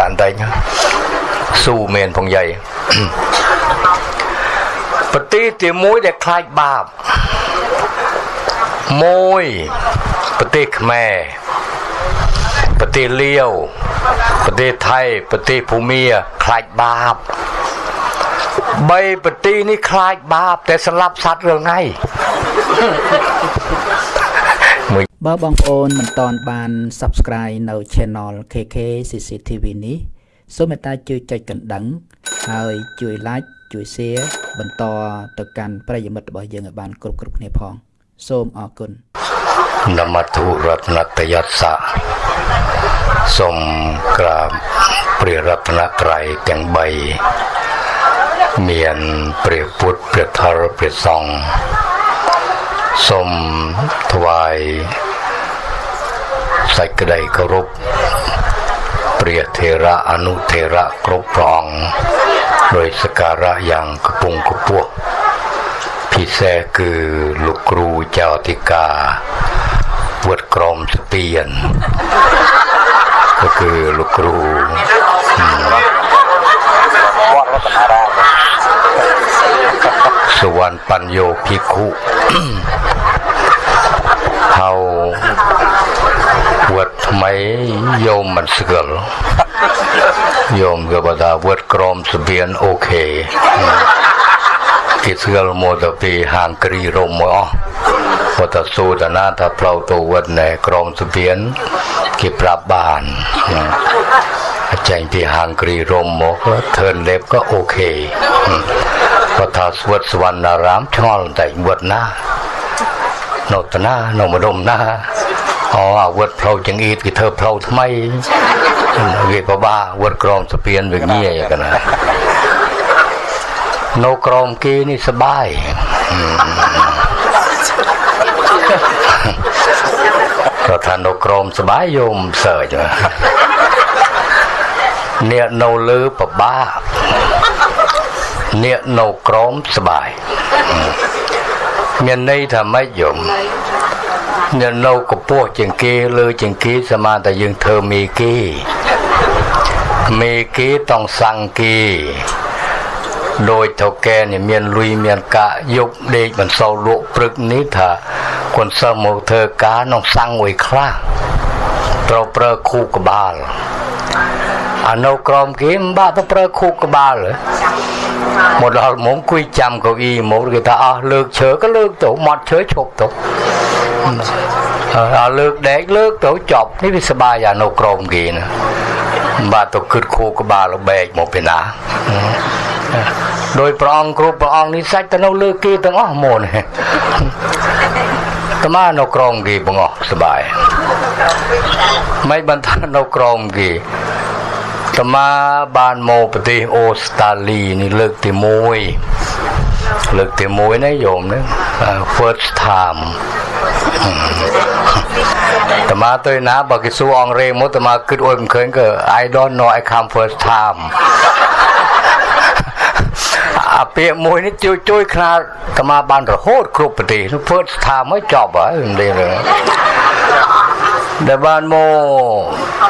តាន់តែងស៊ូមានផងយាយប្រទេសទីមួយដែលខ្លាចបាបមួយប្រទេសខ្មែរប្រទេសលាវប្រទេសថៃប្រទេសភូមាខ្លាចបាបបីប្រទេសនេះខ្លាចបាប តែស្លាប់សត្វរឿងថ្ងៃ បើបងប្អូនមិនទាន់បាន Subscribe នៅ Channel KK CCTV នេះសូមមេត្តាជួយចុចកណ្ដឹង ហើយជួយ Like ជួយ Share បន្តទៅកាន់ប្រិយមិត្តរបស់យើងឲ្យបានគ្រប់គ្រប់គ្នាផង សូមអរគុណនមទុរតនតយសៈសូមក្រាបព្រះរតនត្រ័យទាំង3មានព្រះពុទ្ធព្រះធម៌ព្រះសង្ឃ ส้มถวายใส่กระไดกคารพเปรียเทระอนุเทระครบรอง โดยสการะอย่างกระปุงกระปวกพี่แท้คือลูกครูเจ้าติกาปวดกรมสเปียน ก็คือลูกครูวัดวัฒนาราม លោកគ្រូចៅអធិការវត្តក្រមស្ពានក៏គឺលោកគ្រូវត្តរតនារាមសវណ្ណបញ្ញោភិក្ខុហៅវត្តថ្មីយោមមិនស្គាល់យោមក៏បើថាវត្តក្រមស្ពានអូខេគេស្គាល់មកទៅពីហាងគ្រីរមមកអស់បើតសូតណាថាផ្លូវទៅវត្តណែក្រមស្ពានគេប្រាប់បានចេញពីហាងគ្រីរមមកធឿនលេបក៏អូខេ គាត់ថាស្វត្តសវណ្ណារាមឆ្ងល់តែវត្តណានៅតាណានៅម្ដុំណាអូអាវុធផ្លូវចង្អៀតគេធ្វើផ្លូវថ្មីវាពិបាកវុធក្រមស្ពានវាងាយកណានៅក្រមគេនេះសបាយគាត់ថានៅក្រមសបាយយោមសើចអ្នកនៅលើពិបាក អ្នកនៅក្រមសបាយមានន័យថាម៉េចយំអ្នកនៅកពោះជាងគេលើជាងគេសមាតែយើងធ្វើមេគេមេគេต้องសង្ឃគេដោយថៅកែនេះមានលុយមានកាយប់ដេកមិនសូវលក់ព្រឹកនេះថាគាត់សើមកធ្វើការក្នុងសង្ឃមួយខ្លះត្រូវប្រើគូក្បាល អានៅក្រមគេមិនបាក់ទៅប្រើគូក្បាលមកដល់មុំគួយចាំកៅអ៊ីមកគេថាអស់លើកឈើក៏លើកទៅមាត់ឈើឈប់ទៅអើលើកដែកលើកទៅចប់នេះវាសបាយអានៅក្រមគេណាបាទទៅគិតខួក្បាលបែកមកពីណាដោយព្រះអង្គគ្រប់ព្រះអង្គនេះសាច់ទៅនៅលើគេទាំងអស់មកនេះតមានៅក្រមគេបងអស់សបាយមិនបានថានៅក្រមគេ តមាបានមកប្រទេសអូស្ត្រាលីនេះលើកទី1លើកទី1ណាយោមណា first time តមាទៅណាបើគេសួរអង់គ្លេសមកតមាគិតអួយមិនឃើញក៏ I don't know I come first time អាពាក្យមួយនេះជួយជួយខ្នាតតមាបានរហូតគ្រប់ប្រទេស first time មកចប់ហើយនេះដែ លបានមក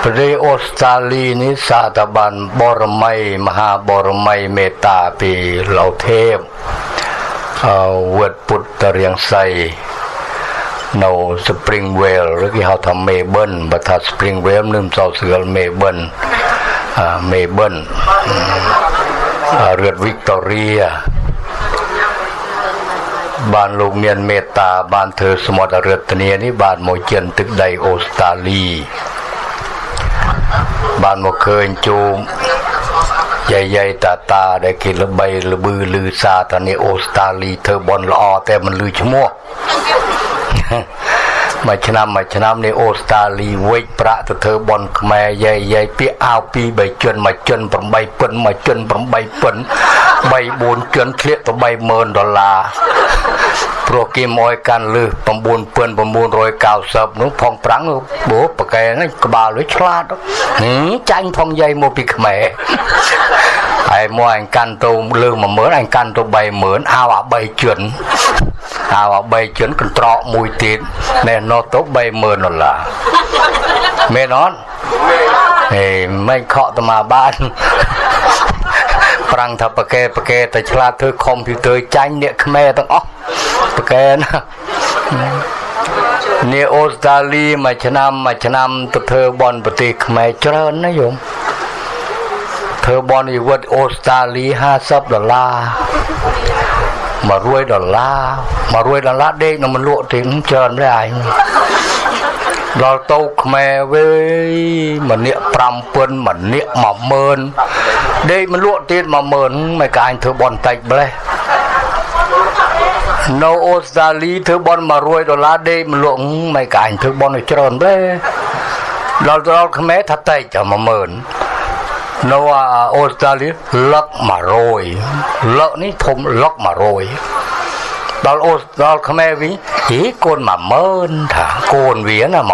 ប្រទេសអូស្ត្រាលីនេះសាតបានបរមីមហាបរមីមេត្តាពីលោកទេពអវត្តពុទ្ធរៀងសីនៅ Springvale ឬគេហៅថា Melbourne បើថា Springvale នឹងសោស្គាល់ Melbourne Melbourne រដ្ឋ Victoria បានលោកមានមេត្តាបានធ្វើសមុទ្ររតនានេះបានមកចិនទឹកដីអូស្ត្រាលីបានមកឃើញជូមយាយយាយតាតាដែលគេល្បីល្បឺលឺសាតានេះអូស្ត្រាលីធ្វើបន់ល្អតែមិនលឺឈ្មោះ មួយឆ្នាំមួយឆ្នាំនេះអូស្ត្រាលីវិចប្រាក់ទៅធ្វើបន់ខ្មែរយាយយាយពាក្យអាវពីរបីជន់មួយជន់8ពិនមួយជន់8ពិន3 4ជន់ធ្លាក់ទៅ30000ដុល្លារព្រោះគេមកកាន់លឺ9990នោះផងប្រាំងបោប្រកែហ្នឹងក្បាលវាឆ្លាតចាញ់ផងយាយមកពីខ្មែរឥឯ មកអញកាន់ទៅលើ10000អញកាន់ទៅ30000អោអា3ជឿនអោអា3ជឿនកន្ត្រកមួយទៀតណែនោះទៅ30000ដុល្លារមែនអត់ហេមិនខកតមកបានប្រាំងថាប្រកែប្រកែតែឆ្លាតធ្វើកុំព្យូទ័រចាញ់អ្នកខ្មែរទាំងអស់ប្រកែណានេះអូស្ត្រាលីមួយឆ្នាំមួយឆ្នាំទៅធ្វើបនប្រទេសខ្មែរច្រើនណាយំ ធ្វើបននិវត្តអូស្ត្រាលី50ដុល្លារ100ដុល្លារ100ដុល្លារដេកនឹងមិនលក់ទេច្រើនដែរឯងដល់ទៅខ្មែរវិញម្នាក់5000ម្នាក់10000ដេកមិនលក់ទៀត10000មិនកាញ់ធ្វើបនតិចម្លេះនៅអូស្ត្រាលីធ្វើបន100ដុល្លារដេកមិនលក់មិនកាញ់ធ្វើបនឲ្យច្រើនទេដល់ដល់ខ្មែរថាតិចតែ10000 នៅអូស្ត្រាលីលឹក100លឹកនេះធំលឹក100ដល់អូដល់ខ្មែរវិញហីកូន10000ថាកូនវាណា10000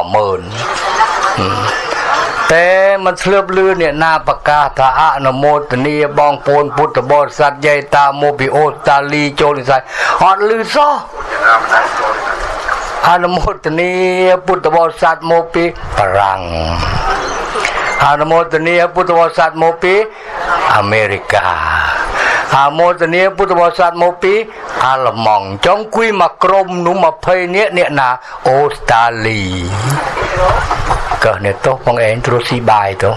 តែมันធ្លាប់លឺអ្នកណាប្រកាសថាអនុមោទនីបងប្អូនពុទ្ធបរិស័ទយាយតាមកពីអូស្ត្រាលីចូលនិស័យអត់លឺសោះអនុមោទនីពុទ្ធបរិស័ទមកពីបារាំង អនុមោទនីពុទ្ធបរិស័ទមកពីអាមេរិកាអនុមោទនីពុទ្ធបរិស័ទមកពីអាល្លឺម៉ង់ចង់គួយមកក្រុមនោះ20នាក់អ្នកណាអូស្ត្រាលីកោះនេះទោះបងឯងទ្រស៊ីបាយទៅ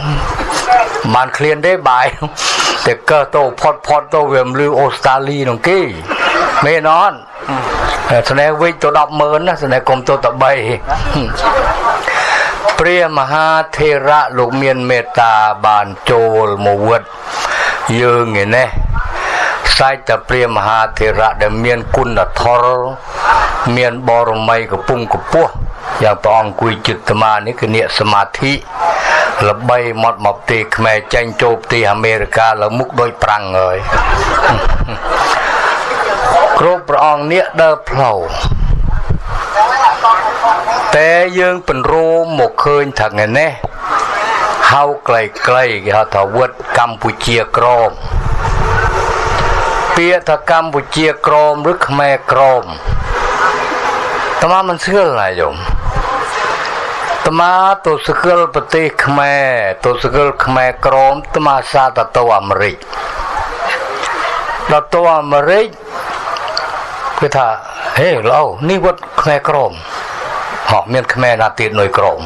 បានឃ្លានទេបាយតែកោះទៅផុតផុតទៅវាមលឺអូស្ត្រាលីនោះគេមែនអត់ស្នេហ៍វិចទៅ100000ណាស្នេហ៍កុំទៅតែ3 ព្រះមហាធេរៈលោកមានមេត្តាបានចូលមកវត្តយើងឯនេះខ្សាច់តែព្រះមហាធេរៈដែលមានគុណធម៌មានបរមីកំពុងកពស់យ៉ាងព្រះអង្គគួយចិត្តមានេះគឺអ្នកសមាធិល្បីមកមកប្រទេសខ្មែរចាញ់ចូលប្រទេសអាមេរិកាលើមុខដូចប្រាំងហើយគ្រប់ព្រះអង្គនេះដើរផ្លូវ តែយើងពន្រួមមកឃើញថាថ្ងៃនេះហៅក្លៃក្លៃគេហៅថាវត្តកម្ពុជាក្រមពាក្យថាកម្ពុជាក្រមឬខ្មែរក្រមតើមិនស្គាល់ណាយំត្មាទៅស្គាល់ប្រទេសខ្មែរទៅស្គាល់ខ្មែរក្រមត្មាសាទៅទៅអាមេរិកដល់ទៅអាមេរិកគឺថាហេឡូនេះវត្តខ្មែរក្រម ហោះមានខ្មែរណាទៀតនុយក្រម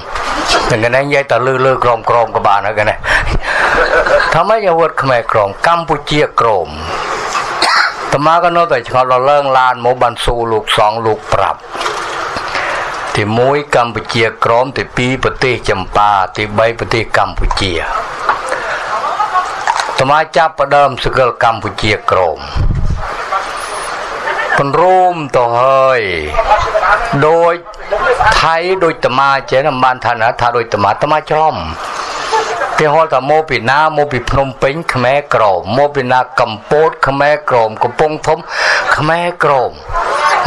តែកណែនិយាយតែលឺលឺក្រមក្រមក៏បានហើយកណែថាម៉េចវត្តខ្មែរក្រមកម្ពុជាក្រមត្មាក៏នៅតែឆ្ងល់ដល់ឡើងឡានមកបានស៊ូលោកសងលោកប្រាប់ទី1កម្ពុជាក្រមទី2ប្រទេសចម្ប៉ាទី3ប្រទេសកម្ពុជាតមាចាប់ផ្ដើមសកលកម្ពុជាក្រមពនរួមទៅហើយដូច ថៃដូចតមាចេះបានថាណាថាដូចតមាតមាច្រឡំគេហៅថាមកពីណាមកពីភ្នំពេញខ្មែរក្រមមកពីណាកម្ពុជាខ្មែរក្រមកំពង់ធំខ្មែរក្រម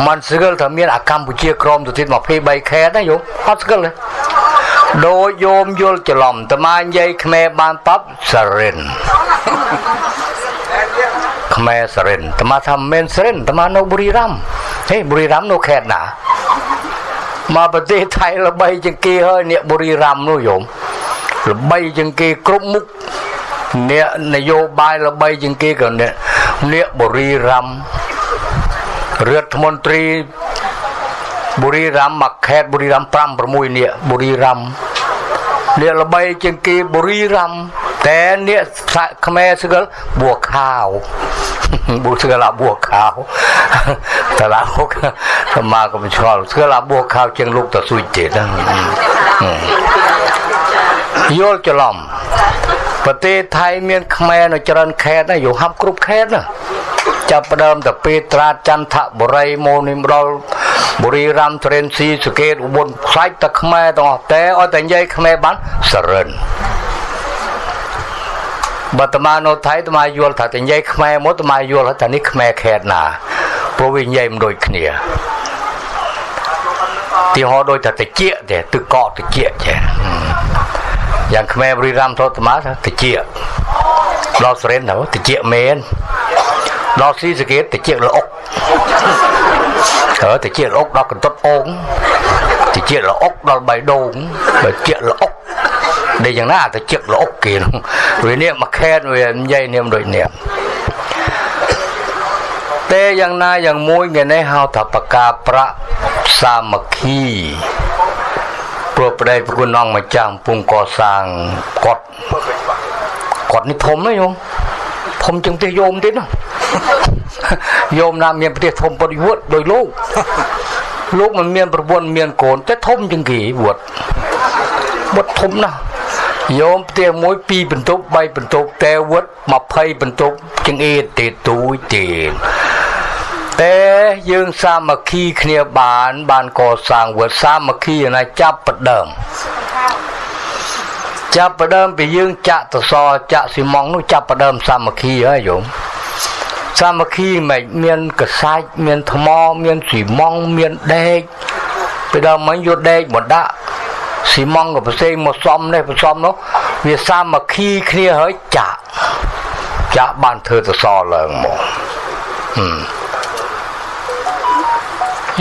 มันស្គាល់ថាមានអាកម្ពុជាក្រមទៅទៀត23ខេត្តណាយោអត់ស្គាល់ទេដោយយោមយល់ច្រឡំតមានិយាយខ្មែរបានប៉ាប់សរិនខ្មែរសរិនតមាថាមិនសរិនតមានៅបុរីរ័មហេបុរីរ័មនៅខេត្តណា មកប្រទេសថៃល្បីជាងគេហើយអ្នកបុរីរ័មនោះយោមល្បីជាងគេគ្រប់មុខអ្នកនយោបាយល្បីជាងគេក៏អ្នកអ្នកបុរីរ័មរដ្ឋមន្ត្រីបុរីរ័មមកខេត្តបុរីរ័ម5 6នាក់បុរីរ័មអ្នកល្បីជាងគេបុរីរ័ម តែអ្នកខ្មែរស្គាល់បួខាវបួស្គាល់បួខាវតឡាហុកសមាកំឆ្លល់ស្គាល់បួខាវជាងលោកតស៊ុយទៀតយល់ច្រឡំប្រទេសថៃមានខ្មែរនៅច្រើនខេត្តណាយូហាប់គ្រប់ខេត្តណាចាប់ផ្ដើមទៅពេត្រាចន្ទបុរីមកនេះមកដល់បុរីរ័មត្រេនស៊ីសកេតឧបលខ្លាច់តែខ្មែរទាំងអស់តែឲ្យតែនិយាយខ្មែរបានសរិន បើតមានៅថៃតមាយល់ថាតែនិយាយខ្មែរមកតមាយល់ថានេះខ្មែរខេតណាព្រោះវានិយាយមិនដូចគ្នាទីហោដូចថាតិចទេទឹកកកតិចចេះយ៉ាងខ្មែរបុរីរ័មធតមាថាតិចដល់សរិនទៅតិចមែនដល់ស៊ីសកេតតិចល្អុកអើតិចល្អុកដល់កន្តុតអូងតិចល្អុកដល់បៃដូងបើជាល្អុក ដែលយ៉ាងណាតិចល្អុកគេនោះវានេះមកខេតវានិយាយនាមដូចនេះតែយ៉ាងណាយ៉ាងមួយថ្ងៃនេះហៅថាបកាប្រាក់សាមគ្គីព្រោះប្រដេប្រគុណអង្គម្ចាស់កំពុងកសាងគាត់គាត់នេះធំណាយំធំជាងផ្ទះយោមទៀតណាយោមណាមានផ្ទះធំពុតវត្តដោយលោកលោកមិនមានប្រពន្ធមានកូនតែធំជាងគេវត្តវត្តធំណាស់ យោមផ្ទះមួយ2បន្ទប់3បន្ទប់តែវត្ត20បន្ទប់ជាងអេទេទូចទៀតតែយើងសាមគ្គីគ្នាបាន បានកសាងវត្តសាមគ្គីណាចាប់ផ្ដើមចាប់ផ្ដើមពីយើងចាក់តសចាក់ស៊ីម៉ងនោះចាប់ផ្ដើមសាមគ្គីហើយយោមសាមគ្គីមិនមានកសាច់មានថ្មមានស៊ីម៉ងមានដែកពេលដល់មិញយកដែកមកដាក់ ស៊ីម៉ងក៏ផ្សេងមកសំនេះផ្សំនោះវាសាមគ្គីគ្នាហើយចាក់ចាក់បានធ្វើតសឡើងមកហឹម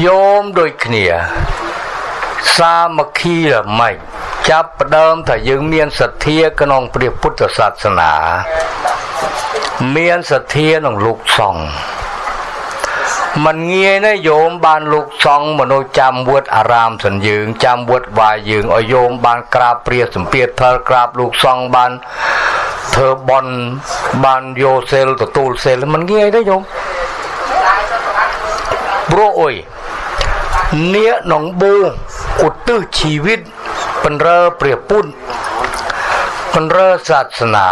យោមដូចគ្នា សាមគ្គីរម៉េចចាប់ផ្ដើមថាយើងមានសទ្ធាក្នុងព្រះពុទ្ធសាសនា មានសទ្ធាក្នុងលោកសង្ឃ มันងាយណាយោមបានលោកសង្ឃមនុស្សចាំវត្តអារាមសិនយើងចាំវត្តវាយយើងឲ្យយោមបានក្រាបព្រះសម្ពាធផលក្រាបលោកសង្ឃបានធ្វើបន់បានយកសេលទទួលសេលมันងាយទេយោមព្រោះអុយនាកនងបូឧទ្ទិសជីវិតបណ្រើព្រះពុទ្ធបណ្រើសាសនា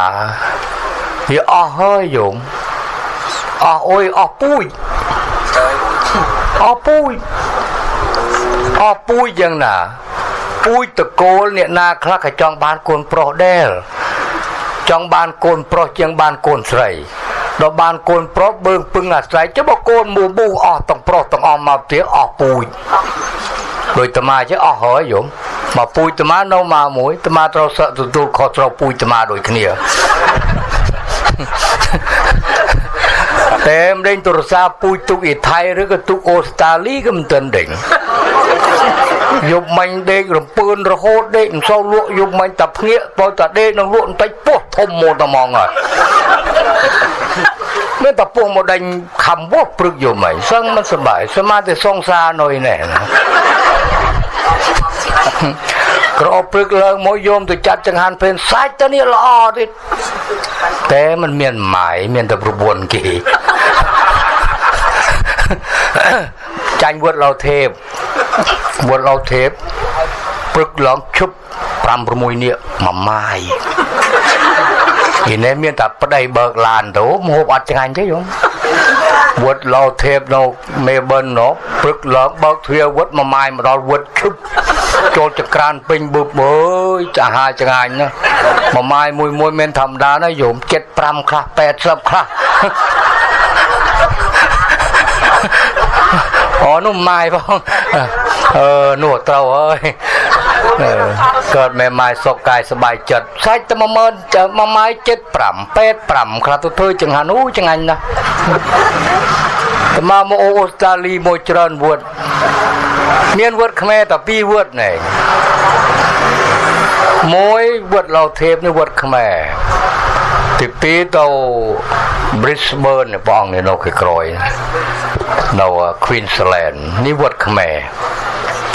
វាអស់ហើយយំអស់អុយអស់ពូជ អស់ពូជអស់ពូជយ៉ាងណាពូជតកូលអ្នកណាខ្លះក៏ចង់បានកូនប្រុសដែរចង់បានកូនប្រុសជាងបានកូនស្រីដល់បានកូនប្រុសបើងពឹងអាស្រ័យចុះបើកូនមូមូអស់ទាំងប្រុសទាំងអស់មកទៀតអស់ពូជដោយតាមាចេះអស់ហើយយំមកពូជតាមានៅមកមួយតាមាត្រូវសឹកទទួលខុសត្រូវពូជតាមាដូចគ្នា តែមលេងទូរស័ព្ទពូជទុកអ៊ីថៃឬក៏ទុកអូស្ត្រាលីក៏មិនទាន់ដេញយប់មាញ់ដេករំពឿនរហូតដេកមិនសូវលក់យប់មាញ់តាភ្ងាកបើតាដេកនឹងលក់បន្តិចពោះធំមកតែមកហើយមានតាពោះមកដេញខំវោះព្រឹកយប់មាញ់សឹងមិនសុបាយសមាធិសងសានុយនេះក្រព្រឹកឡើងមកយោមទៅចាត់ចង្ហាន់ពេលសាច់ទៅនេះល្អទៀតតែมันមានម៉ាយមានតែប្រពន្ធគេ ចាញ់វត្តលោទេពវត្តលោទេពព្រឹកឡើងឈប់5 6នាក់មួយម៉ាយពីនេះមានតែប្តីបើកឡានទៅមហូបអត់ឆ្ងាញ់ទេយំវត្តលោទេពនៅមេបិននោះព្រឹកឡើងបើកទ្វារវត្តមួយម៉ាយមកដល់វត្តឈប់ចូលចក្រានពេញបឹបអើយចាហាឆ្ងាញ់ណាមួយម៉ាយមួយមួយមានធម្មតាណាយោម75ខ្លះ80ខ្លះ អូនោះម៉ាយផងអឺនោះត្រូវហើយកើតមេម៉ាយសុខកាយសบายចិត្តសាច់តែ10000មួយម៉ាយ75 85ខ្លះទៅធ្វើចង្ហាន់អូចង្ហាញ់ណាស់តមកមកអូស្ត្រាលីមួយច្រើនវត្តមានវត្តខ្មែរតែ2វត្តណែមួយវត្តឡៅធេបនេះវត្តខ្មែរ ទី2ទៅ Brisbane បងនៅនៅក្រោយនៅ Queensland នេះវត្តខ្មែរ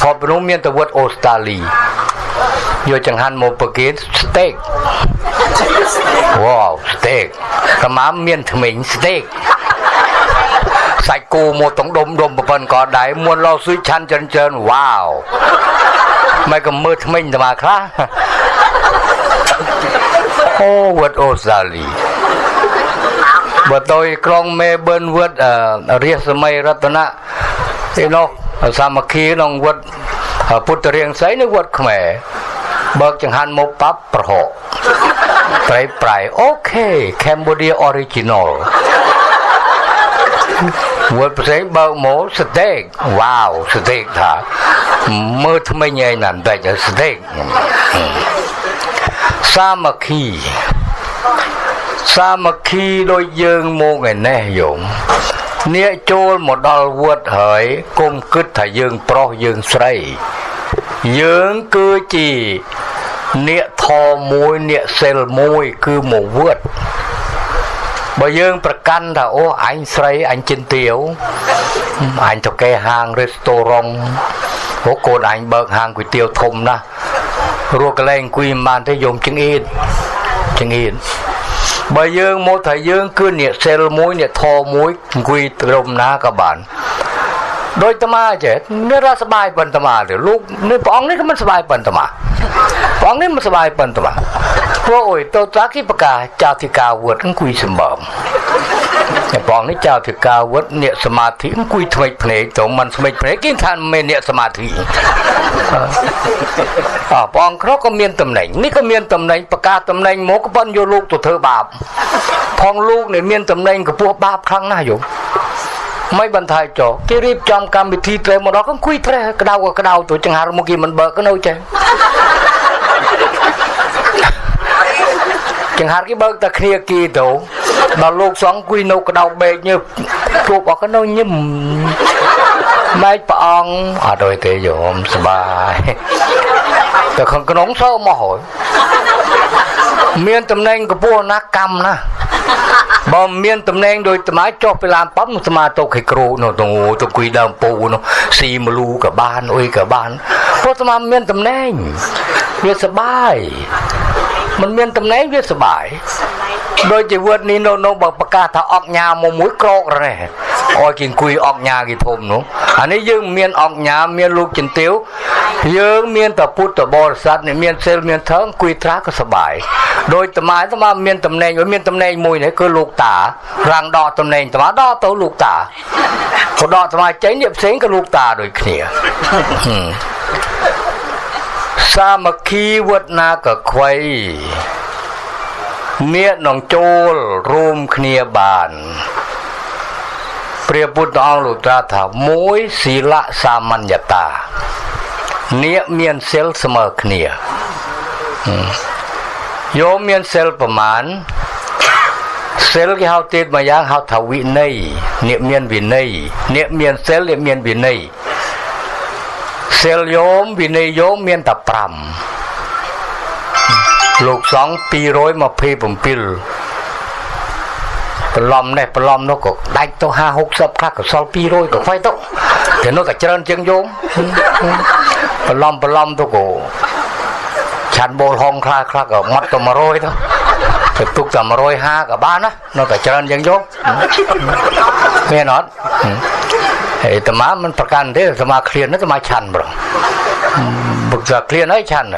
ថតនោះមានតែវត្តអូស្ត្រាលីយកចង្ហាន់មកប្រគេន steak វ៉ាវ steak កម្មាមានថ្មិញ steak សាច់គោមកតុងដុំដុំប្រពន្ធក៏ដែរមួនលោស៊ុយឆាន់ចិនចិនវ៉ាវមិនក៏មើលថ្មិញតែមកខ្លះ អូវត្តអូស្ត្រាលីបើទៅក្រុងមេប៊នវត្តរាជសម័យរតនៈទីនោះសាមគ្គីក្នុងវត្តពុទ្ធរាងសីនៅវត្តខ្មែរបើកចង្ហាន់មកប៉ាប់ប្រហកប្រៃប្រៃអូខេ Cambodia original វត្តផ្សេងបើកមកស្តេកវ៉ាវស្តេកថាមើលថ្មិញឯណាបន្តិចស្តេក សាមគ្គីសាមគ្គីដូចយើងមកឯនេះយោមអ្នកចូលមកដល់វត្តហើយគុំគិតថាយើងប្រុសយើងស្រី យើងគឺជាអ្នកធមមួយអ្នកសិលមួយគឺមកវត្តបើយើងប្រកាន់ថាអូអញស្រីអញចិនទៀវអញទៅកេហាងរេស្តូរ៉ុងអូកូនអញបើកហាងគុយទាវធំណាស់ រស់កលែងអង្គុយមិនបានទេយំចង្អៀតចង្អៀតបើយើងមកថាយើងគឺអ្នកសិលមួយអ្នកធមមួយអង្គុយត្រឹមណាក៏បានដោយតាមាចេះនេះរសបាយប៉ុនតាមាទេលោកនេះព្រះអង្គនេះក៏មិនសបាយប៉ុនតាមាព្រះអង្គនេះមិនសបាយប៉ុនតាមា ព្រោះអុយតោតាគិបកាចាតិកាវុតអង្គុយសម្បំតែព្រះអង្គនេះចាតិកាវុតអ្នកសមាធិអង្គុយថ្មិចភ្នែកទៅមិនថ្មិចភ្នែកគេថាមិនអ្នកសមាធិអើព្រះអង្គគ្រូក៏មានតំណែងនេះក៏មានតំណែងប្រកាសតំណែងមកក៏ប៉ុនយកលោកទៅធ្វើបាបផងលោកនេះមានតំណែងកពោះបាបខ្លាំងណាស់យោមិនបន្ថយចោគេរៀបចំកម្មវិធីត្រេមកដល់ក៏អង្គុយត្រេក្តៅក៏ក្តៅទៅចង្ហារមកគេមិនបើកនៅចេះ ចង្ហារគេបើកតែគ្នាគីទៅដល់លោកសង្ឃអង្គុយនៅក្តៅបេកញើជួបអស់ក៏នៅញឹមម៉ែកព្រះអង្គអត់ដូចទេយោមសបាយតែខាងក្នុងសើមកហើយមានតំណែងកពស់ណាកម្មណាបើមានតំណែងដោយត្មាចុះពីឡានប៉ំត្មាទៅឲ្យគ្រូនោះទៅទៅគួយដើមពូនោះស៊ីមលូក៏បានអុយក៏បានព្រោះត្មាមានតំណែងវាសបាយ มันមានតំណែងវាសបាយដោយជីវិតនេះនៅនៅបើប្រកាសថាអកញ៉ាមកមួយក្រករ៉េអោយគេអង្គុយអកញ៉ាគេធំនោះអានេះយើងមានអកញ៉ាមានលោកចន្ទាវយើងមានតែពុទ្ធបរិស័ទអ្នកមានសិលមានធម៌អង្គុយត្រាក៏សបាយដោយត្មាត្មាមានតំណែងមានតំណែងមួយនេះគឺលោកតារាំងដកតំណែងត្មាដកទៅលោកតាក៏ដកត្មាចេញនេះផ្សេងក៏លោកតាដូចគ្នា សាមគ្គីវត្តណាក៏ខ្វៃមាននឹងចូលរួមគ្នាបានព្រះពុទ្ធអង្គលោកត្រាស់ថាមួយศีលសាមញ្ញតានាគមានសិលស្មើគ្នាយោមមានសិលប្រមាណសិលគេហៅទៀតមួយយ៉ាងហៅថាវិន័យនាគមានវិន័យនាគមានសិលនាគមានវិន័យ សិលយោមវិន័យយោមមានតែ5លោកសង្ឃ227ប្រឡំនេះប្រឡំនោះក៏ដាច់ទៅ50 60ខ្លះក៏សល់200ក៏ខ្វាយទៅតែនោះក៏ច្រើនជាងយោមប្រឡំប្រឡំទៅក៏ឆាន់បូលហុងខ្លះខ្លះក៏ម៉ត់ទៅ100ទៅទៅទុកតែ150ក៏បានណានៅតែច្រើនជាងយោមមានអត់ ហើយតាមាមិនប្រកាន់ទេតាមាឃ្លានតាមាឆាន់ប្រងបុកថាឃ្លានហើយឆាន់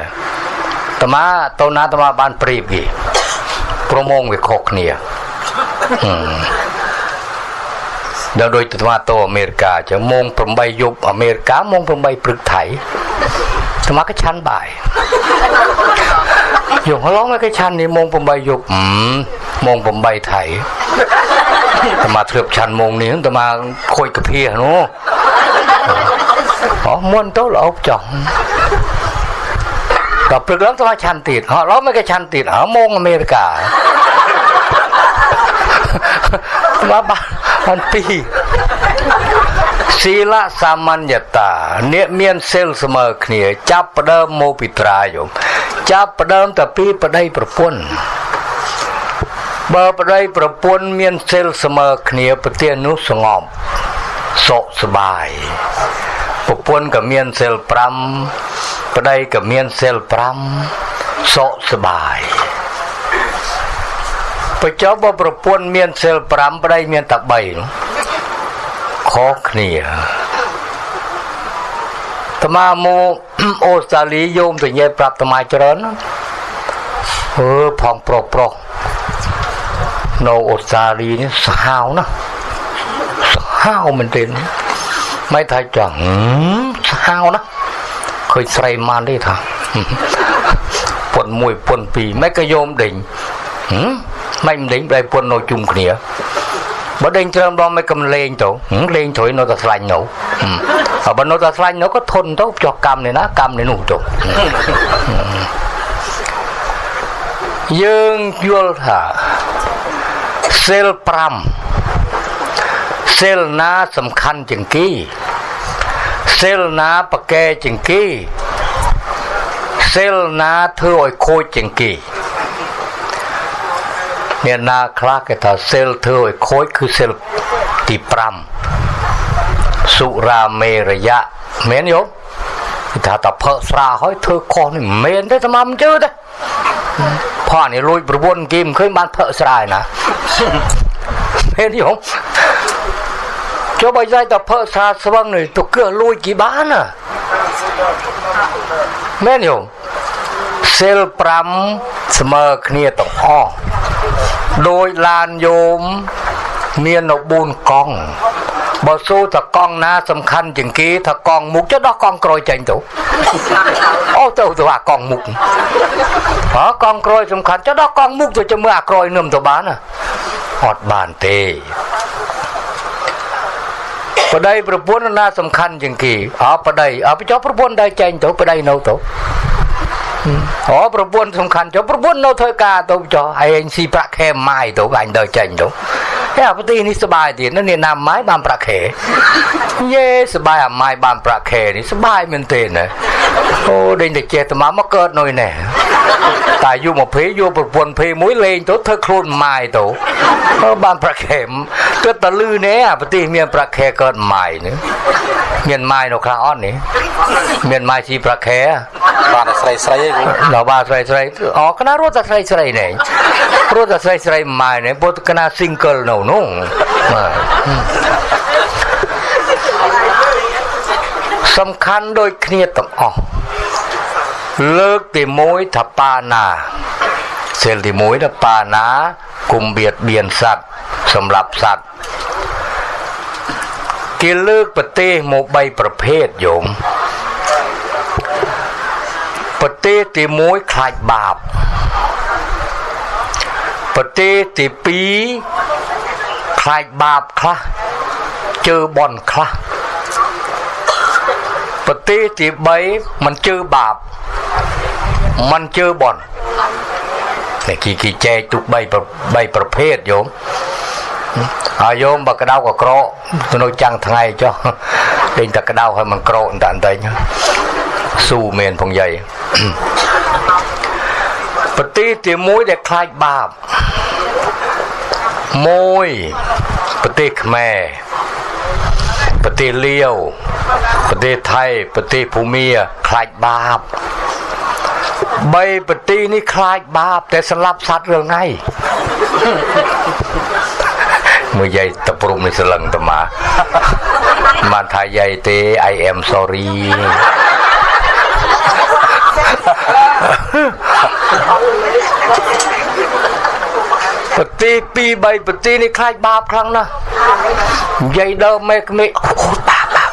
តាមាទៅណាតាមាបានព្រៀបគេប្រមងវាខុសគ្នាដល់ដូចទៅអាតូអាមេរិកាចឹងម៉ោង8យប់អាមេរិកាម៉ោង8ព្រឹកថៃស្មាក៏ឆាន់បាយ យកឡងគេឆាន់នេះម៉ោង8យប់ម៉ោង8ថៃតមាធ្លាប់ឆាន់ម៉ោងនេះតមាខូចកាភៀនោះអូមុនទៅលោកចោះដល់ព្រឹកឡើងតមាឆាន់ទៀតហឡងមកគេឆាន់ទៀតហម៉ោងអាមេរិកាបាបានពីរ ស៊ីលសាមញ្ញតាអ្នកមានសិលស្មើគ្នា ចាប់ផ្ដើមមកពីត្រាយមចាប់ផ្ដើមតែពីប្តីប្រពន្ធបើប្តីប្រពន្ធមានសិលស្មើគ្នាប្រទាននោះស្ងប់សុខសบายប្រពន្ធក៏មានសិល5ប្តីក៏មានសិល5សុខសบายបញ្ចុះបើប្រពន្ធមានសិល5ប្តីមានតែ3នោះ ខុសគ្នាតមាមកអូស្ត្រាលីយោមទៅញ៉ែប្រាប់តមាច្រើនអឺផងប្រុសប្រុសនៅអូស្ត្រាលីនេះសាហាវណាសាហាវមែនទេមិនថាចង់សាហាវណាឃើញស្រីម៉ានទេថាពុន1ពុន2មិនក៏យោមដេញហឹមមិនដេញបែពុននៅជុំគ្នា បើដេញច្រើនដងមិនកំលេងទៅលេងត្រួយនៅតែស្លាញ់នៅបើនៅតែស្លាញ់នៅក៏ធន់ទៅចោះកម្មនេះណាកម្មនេះនោះទៅយើងយល់ថាសិល5សិលណាសំខាន់ជាងគេសិលណាប្រកែជាងគេសិលណាធ្វើឲ្យខូចជាងគេ មានណាខ្លះគេថាសិលធ្វើឲ្យខូចគឺសិលទី5សុរាមេរយៈមែនយោគេថាតផឹកស្រាហើយធ្វើខុសនេះមិនមែនទេតាមមិនជឿទេផានេះលួចប្រពន្ធគេមិនឃើញបានផឹកស្រាឯណាមែនយោចុះបើយាយតផឹកស្រាស្វឹងនេះទៅគឿលួចគេបានណាមែនយោ សិល5ស្មើគ្នាទាំងអស់ដោយឡានយោមមាននៅ4កង់បើសូថាកង់ណាសំខាន់ជាងគេថាកង់មុខចុះដោះកង់ក្រោយចេញទៅអូទៅទៅអាកង់មុខហ៎កង់ក្រោយសំខាន់ចុះដោះកង់មុខទៅចាំមើលអាក្រោយនឹមទៅបានណាអត់បានទេប្តីប្រពន្ធណាសំខាន់ជាងគេអើប្តីអើចុះប្រពន្ធដែរចេញទៅប្តីនៅទៅ អូប្រពន្ធសំខាន់ចុះប្រពន្ធនៅធ្វើការទៅចុះឯងស៊ីប្រាក់ខែម៉ាយទៅអញដើរចេញទៅហេ អាប្រទេសនេះសបាយទៀតនេះណាម៉ាយបានប្រាក់ខែយេសបាយអាម៉ាយបានប្រាក់ខែនេះសបាយមែនទេណាអូដេញតែចេះតែមកកើតនុយណែតែយូរមកភេយកប្រពន្ធភេមួយលេងទៅធ្វើខ្លួនម៉ាយទៅបានប្រាក់ខែទើបតែលឺណែអាប្រទេសមានប្រាក់ខែកើតម៉ាយនេះមានម៉ាយនៅខ្លះអត់នេះមានម៉ាយស៊ីប្រាក់ខែបានស្រីស្រីឯងដល់បានស្រីស្រីអូកណារត់តែស្រីស្រីនេះរត់តែស្រីស្រីម៉ាយនេះពុតកណា single នៅនោះសំខាន់ដូចគ្នាទាំងអស់លើកទី1ថាបាណាសិលទី1ថាបាណាគុំបៀតបៀនសត្វសម្រាប់សត្វគេលើកប្រទេសមក3ប្រភេទយោមប្រទេសទី1ខ្លាចបាបប្រទេសទី2 ខ្លាចបាបខ្លះជើបន់ខ្លះប្រទេសទី3មិនជើបាបមិនជើបន់តែគេគេចែកទុក3 3ប្រភេទយោមហើយយោមបើក្តៅក៏ក្រកទៅនៅចាំងថ្ងៃចុះដេញតែក្តៅហើយមិនក្រកតែបន្តិចស៊ូមែនផងយាយប្រទេសទី1ដែលខ្លាចបាប 1ប្រទេសខ្មែរប្រទេសលាវប្រទេសថៃប្រទេសភូមាខ្លាចបាប3ប្រទេសនេះខ្លាចបាប តែស្លាប់សត្វរឿងថ្ងៃមួយយាយតព្រំនេះស្លឹងតមាបានថាយាយទេ I am sorry ប្រទេសពីរបីប្រទេសនេះខ្លាចបាបខ្លាំងណាស់និយាយដើមមេក្មេអូបាបបាប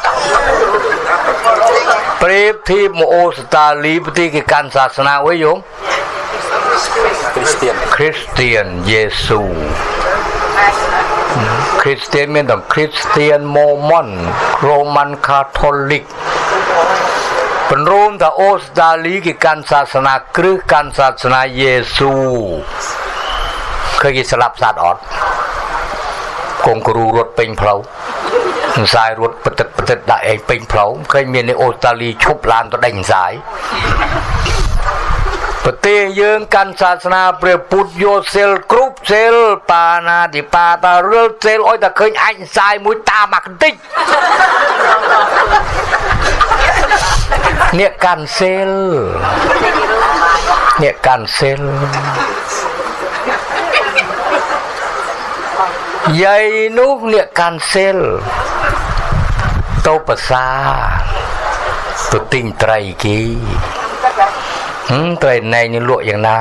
ប្រៀបធៀបមកអូស្តាលីប្រទេសគេកាន់សាសនាអុយយោគ្រីស្ទៀនគ្រីស្ទៀនយេស៊ូគ្រីស្ទៀនមានទាំងគ្រីស្ទៀនម៉ូម៉ុនរ៉ូម៉ាន់កាថូលិកពន្រួមថាអូស្ត្រាលីគេកាន់សាសនាគ្រឹះកាន់សាសនាយេស៊ូ ឃើញគេស្លាប់សត្វអត់កងគ្រូរត់ពេញផ្លូវខ្សែរត់បតិតបតិតដាក់ឯងពេញផ្លូវឃើញមាននៅអូស្ត្រាលីឈប់ឡានទៅដេញខ្សែប្រទេសយើងកាន់សាសនាព្រះពុទ្ធយកសិលគ្រប់សិលបាណាធិបាតារលសិលអុយតែឃើញអាចខ្សែមួយតាមមកបន្តិចអ្នកកាន់សិលអ្នកកាន់សិល យាយនោះអ្នកកាន់សិលទៅប្រសាទៅទិញត្រីគេហឹមត្រីណែងនេះលក់យ៉ាងណា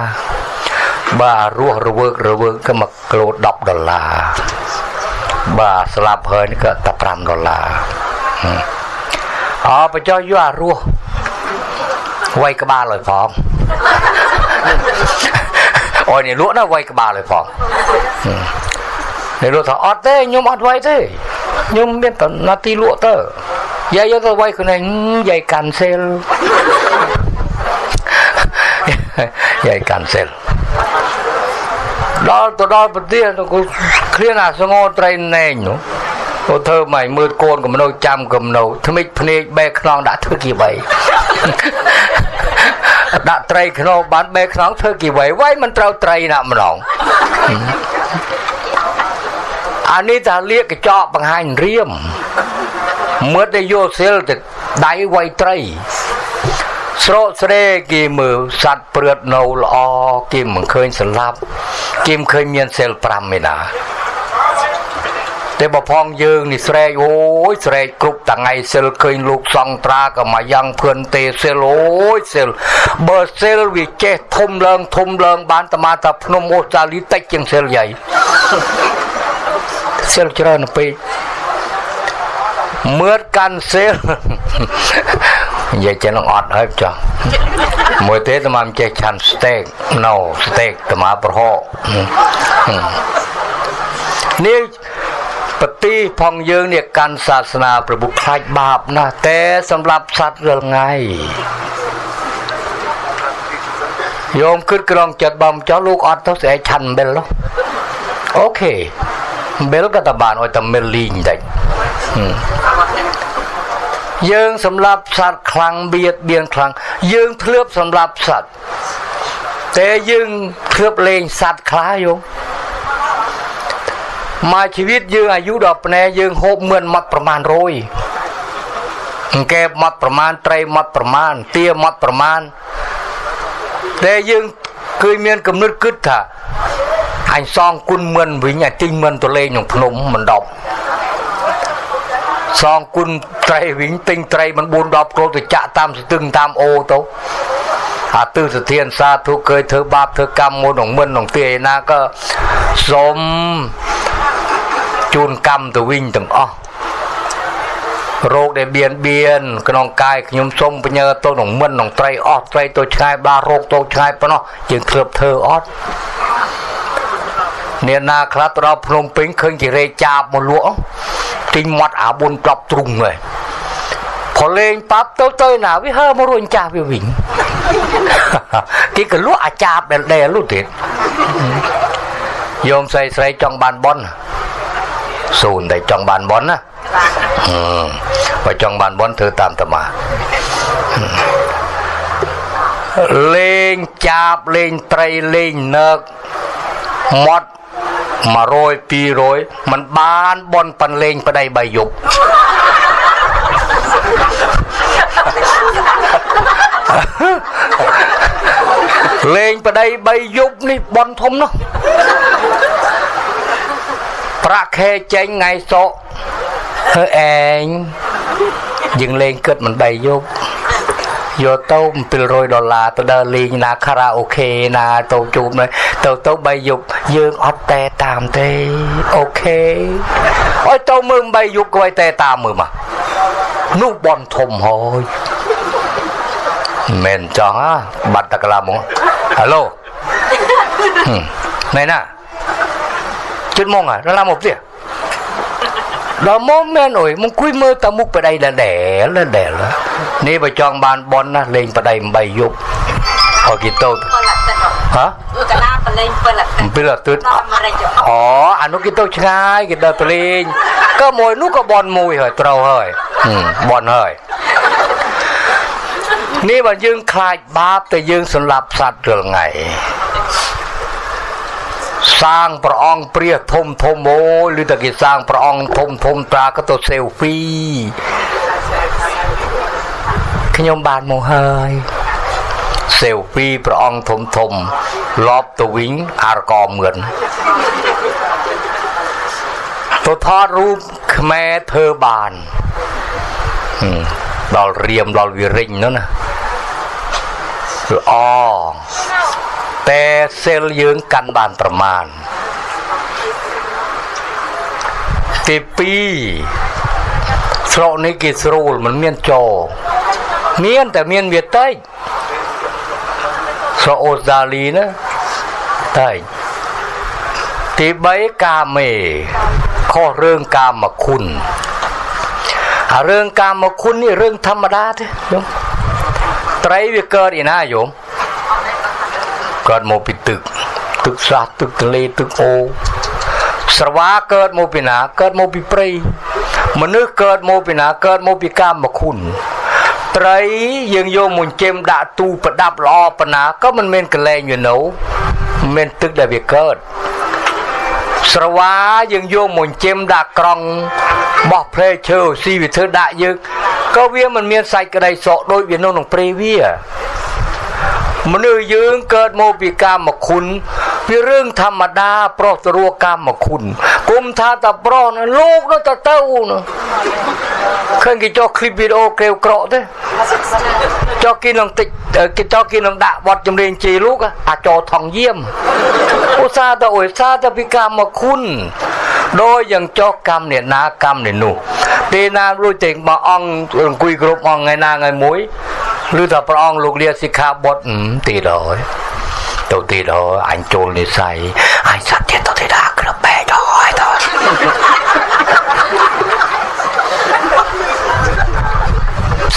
បាទរស់រវើករវើកក៏1គីឡូ10ដុល្លារបាទស្លាប់ហើយនេះក៏តែ5ដុល្លារអើបញ្ចុះយកអារស់វាយក្បាលឲ្យផងអូយនេះលក់ណាវាយក្បាលឲ្យផង នេះលក់ថាអត់ទេខ្ញុំអត់វាយទេខ្ញុំមានតនាទីលក់ទៅយាយយកទៅវាយខ្លួនឯងយាយកាន់សេលយាយកាន់សេលដល់ទៅដល់ប្រទេសក៏ឃ្លានអាសងោត្រីណែងនោះទៅធ្វើមកមើលកូនកំណោចាំកំណោថ្មិចភ្នែកបែកខ្នងដាក់ធ្វើគីវៃដាក់ត្រីខ្នងបានបែកខ្នងធ្វើគីវៃវៃមិនត្រូវត្រីណាម្ដង អានេះថាលៀកកញ្ចក់បង្ហាញរៀមមើលតែយោសិលទៅដៃវៃត្រីស្រោតស្រេគេមើលសัตว์ព្រឹតនៅល្អគេមិនឃើញស្លាប់គេមិនឃើញមានសិល5ឯណាតែបើផងយើងនេះស្រែកអូយស្រែកគ្រប់តងៃសិលឃើញលោកសង្ត្រាក៏មកយ៉ាងភឿនទេសិលអូយសិលបើសិលវាចេះធំឡើងធំឡើងបានតមាតាភ្នំអូសាលីតិចជាងសិលយាយ សិលច្រើនពេកមឿតកាន់សិលនិយាយចឹងអត់ហើយចុះមួយទេតាមមិនចេះឆាន់ស្តេកណូស្តេកតាមប្រហោនេះបទីផងយើងនេះកាន់សាសនាប្រពុខ្លាចបាបណាស់តែសម្រាប់សត្វរាល់ថ្ងៃយោមគិតក្រងចិត្តបំចោះលោកអត់ទៅស្អែកឆាន់អំបិលនោះអូខេ អំបិលក៏តបានឲ្យតែមិលលីងតិចយើងសម្រាប់សត្វខ្លាំងបៀតបៀនខ្លាំងយើងធ្លាប់សម្រាប់សត្វតែយើងធ្លាប់លេងសត្វខ្លះយោមកជីវិតយើងអាយុដល់ភ្នែយើងហូបមឿនមកប្រមាណរយអង្គែមកប្រមាណត្រីមកប្រមាណទាមកប្រមាណតែយើងគឺមានគំនិតគិតថា អញសងគុណមឿនវិញអាទិញមឿនទៅលេងក្នុងភ្នំមិនដប់សងគុណត្រីវិញទិញត្រីមិន4 10គោទៅចាក់តាមស្ទឹងតាមអូទៅអាទិសធានសាធុเคยធ្វើបាបធ្វើកម្មមួយក្នុងមិនក្នុងទីឯណាក៏សូមជូនកម្មទៅវិញទាំងអស់រោគដែលបៀនបៀនក្នុងកាយខ្ញុំសូមបញ្ញើទៅក្នុងមិនក្នុងត្រីអស់ត្រីទៅឆ្ងាយបារោគទៅឆ្ងាយប៉ុណ្ណោះយើងគ្របធ្វើអត់ អ្នកណាខ្លះទៅដល់ភ្នំពេញឃើញគេរែកចាបមកលក់ទិញមាត់អា4 10ទ្រុងហើយព្រលេងប៉ាប់ទៅទៅណាវាហើមករួញចាស់វាវិញគេក៏លក់អាចាបដែលដែលលុះទៀតយោមស្រីស្រីចង់បានបនសូនតែចង់បានបនណាបើចង់បានបនធ្វើតាមតមាលេងចាបលេងត្រីលេងនើកមាត់ 100 200มันបានបនប៉ាន់លេងប្តីបាយយប់លេងប្តីបីយប់នេះបនធំនោះប្រាក់ខែចេញថ្ងៃសុកធ្វើឯងយើងលេងគិតមិនបីយប់ យកទៅ700ដុល្លារទៅដើរលេងណាខារ៉ាអូខេណាទៅជួបទៅទៅបីយប់យើងអត់តែតាមទេអូខេអើយទៅមើលបីយប់ក៏ឲ្យតែតាមមើលមកនោះបនធំហើយមែនចង់បាត់តក្លាមកហៅឡូមែនណាជិតមកដល់ឡាមកផ្ទះ ដល់មកមែនអើយមកគួយមើលតាមុខប្តីដែលដែលដែលនេះបើចង់បានបនណាលេងប្តី8យប់ឲ្យគេទៅហ៎កាលាបលេង7អាទិត្យ7អាទិត្យអូអានោះគេទៅឆ្ងាយគេដើរទៅលេងក៏មួយនោះក៏បនមួយហើយត្រូវហើយបនហើយនេះបើយើងខ្លាចបាបតែយើងសម្លាប់សត្វរាល់ថ្ងៃ សាងព្រះអង្គព្រះធំធំអូយឬតែគេសាងព្រះអង្គធំធំត្រាក៏ទៅសេលហ្វីខ្ញុំបានមកហើយសេលហ្វីព្រះអង្គធំធំលបទៅវិញអរកមឿនទៅថតរូបខ្មែរធ្វើបានដល់រៀមដល់វិរិញនោះណាល្អ តែសិលយើងកាន់បានប្រមាណទី2ស្រកនេះគេស្រួលមិនមានចោមានតែមានវាតិចស្រកអូស្ត្រាលីណាតែទី3កាមេខុសរឿងកាមគុណអារឿងកាមគុណនេះរឿងធម្មតាទេយំត្រីវាកើតឯណាយំ កើតមកពីទឹក ទឹកស្រះទឹកទន្លេទឹកអូស្រវាកើតមកពីណាកើតមកពីព្រៃមនុស្សកើតមកពីណាកើតមកពីកាមគុណត្រីយើងយកមួយចេមដាក់ទូប្រដាប់ល្អប៉ុណ្ណាក៏មិនមានកលែងវានៅមិនមានទឹកដែលវាកើតស្រវាយើងយកមួយចេមដាក់ក្រង់បោះព្រែឈើស៊ីវាធ្វើដាក់យើងក៏វាមិនមានសាច់ក្តីសក់ដូចវានៅក្នុងព្រៃវា មនុស្សយើងកើតមកពីកាមគុណពីរឿងធម្មតាប្រុសទៅរកកាមគុណគុំថាតប្រុសនោះលោកនោះទៅទៅនោះឃើញគេចុះឃ្លីបវីដេអូក្រេវក្រកទេចុះគេនឹងតិចគេចុះគេនឹងដាក់បទចម្រៀងជេរលោកអាចោថងយាមឧស្សាហ៍ទៅឧស្សាហ៍ទៅពីកាមគុណដោយយ៉ាងចុះកម្មអ្នកណាកម្មអ្នកនោះពេលណារួចទាំងបើអង្គអង្គុយគ្រប់អង្គថ្ងៃណាថ្ងៃមួយ ឬថាព្រះអង្គលោកលាសិក្ខាបទទៀតហើយទៅទៀតហើយអញចូលនិស័យអញសត្វទៀតទៅទៀតអាក្របែកហើយទៅ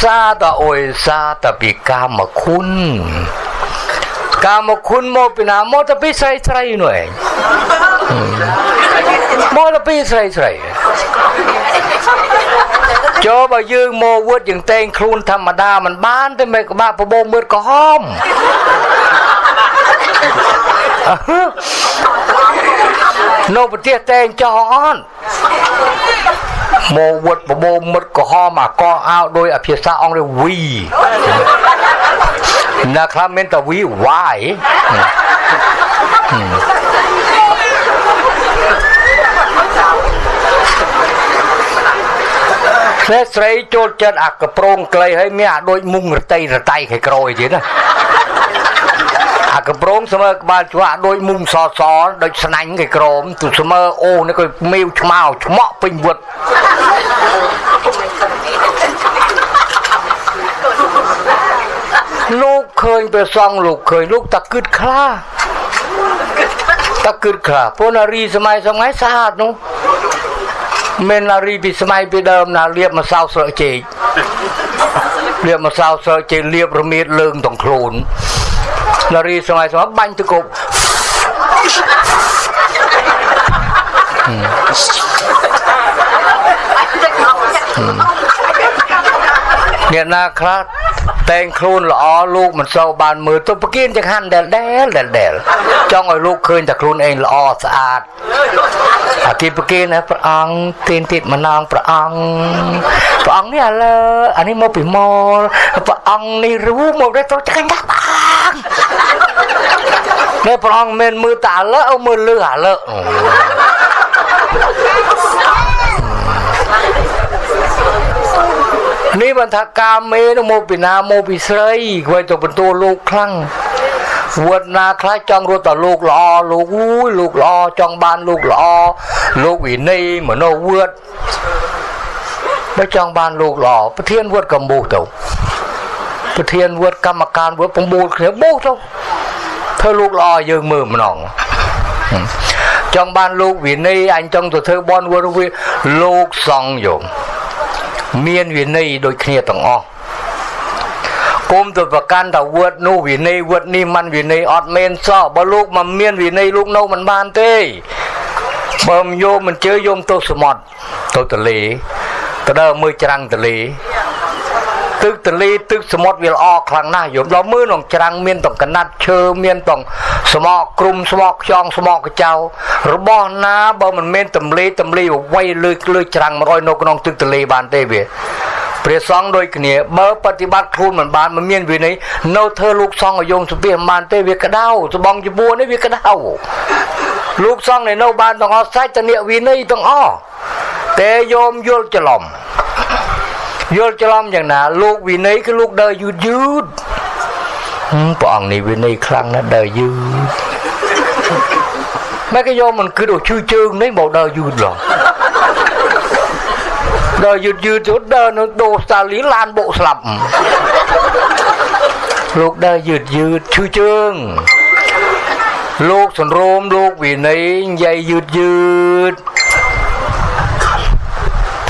សាតអុយសាតពីកាមគុណកាមគុណមកពីណាមកទៅពីស្រីស្រីនោះឯង មកទៅពីស្រីស្រីចូលបើយើងមកវុតយើងតែងខ្លួនធម្មតាมันបានតែមិនក្បាក់បបោមើលក្រហមនៅប្រទេសតែងចោអត់មកវុតបបោមិត្តក្រហមអាកអោដោយអភាសាអង់គ្លេស we ណាខ្លះមានតែ we why ស្រីស្រីចូលចិត្តអាកប្រងក្លីហើយមានអាដូចមុងរតីរតៃខៃក្រោយទៀតណាអាកប្រងស្មើក្បាលជ្វាក់ដូចមុំសសដូចស្នាញ់គេក្រមទូស្មើអូនេះក៏មីវឆ្មៅឆ្មក់ពេញវត្តលោកឃើញព្រះសង្ឃលោកឃើញលោកតាគិតខ្លាតាគិតខ្លាពនារីសម័យសម័យស្អាតនោះ មាននារីពីសម័យពីដើមណាលៀបម្សៅស្រកចេកលៀបម្សៅស្រកចេកលៀបរមៀតលើងទាំងខ្លួននារីសម័យសម័យបាញ់ទៅគប់ អ្នកណាខ្លះតែងខ្លួនល្អលោកមិនសូវបានមើលទៅប្រគៀនចង្ហាន់ដែលដែលដែលដែលចង់ឲ្យលោកឃើញតែខ្លួនឯងល្អស្អាតអាគេប្រគៀនណាព្រះអង្គទៀនទៀតម្នងព្រះអង្គព្រះអង្គនេះឥឡូវអានេះមកពីម៉លព្រះអង្គនេះរូមកទៅទៅចាញ់ដែរព្រះអង្គនេះព្រះអង្គមិនមើលតែឥឡូវមើលលឺឥឡូវ នេះបានថាកាមេនោះមកពីណាមកពីស្រីគួយទៅបន្ទោលោកខ្លាំងវត្តណាខ្លះចង់រត់តលោកល្អលោកអូយលោកល្អចង់បានលោកល្អលោកវិន័យមនោវត្តបើចង់បានលោកល្អប្រធានវត្តកម្ពុជាទៅប្រធានវត្តកម្មការវត្ត9គ្នាបោះទៅធ្វើលោកល្អយើងមើលម្ដងចង់បានលោកវិន័យអញចង់ទៅធ្វើបនវត្តវាលោកសង្ឃយោ មានវិន័យដូចគ្នាទាំងអស់គុំទៅប្រកាន់ថាវត្តនោះវិន័យវត្តនេះมันវិន័យអត់មែនសោះបើលោកមិនមានវិន័យលោកនៅមិនបានទេបើមិនយកមិនជឿយកទៅសមុទ្រទៅទលេទៅដើរមើលច្រាំងទលេ ទឹកទលេទឹកសមុទ្រវាល្អខ្លាំងណាស់យមដល់មើលក្នុងច្រាំងមានទាំងកណាត់ឈើមានទាំងស្មោកគ្រុំស្មោកខ្យងស្មោកកចៅរបស់ណាបើមិនមែនទម្លេទម្លេអ្វីលើលើច្រាំង100នៅក្នុងទឹកទលេបានទេវាព្រះសង្ឃដូចគ្នាបើបប្រតិបត្តិខ្លួនមិនបានមិនមានវិន័យនៅធ្វើលោកសង្ឃឲ្យយងសុភីមិនបានទេវាក្តៅស្បងជាពួរនេះវាក្តៅលោកសង្ឃនៅបានទាំងអស់សាច់តនិវិន័យទាំងអស់តែយោមយល់ច្រឡំ យល់ច្រឡំយ៉ាងណា លោកវិន័យគឺលោកដើរយឺតយឺតព្រះអង្គនេះវិន័យខ្លាំងណាស់ដើរយឺតម៉ែក៏យកមិនគិតឲ្យឈឺជើងនេះមកដើរយឺតឡងដើរយឺតយឺតទៅដើរនៅដូស្តាលីឡានបុកស្លាប់លោកដើរយឺតយឺតឈឺជើងលោកសន្រោមលោកវិន័យនិយាយយឺតយឺត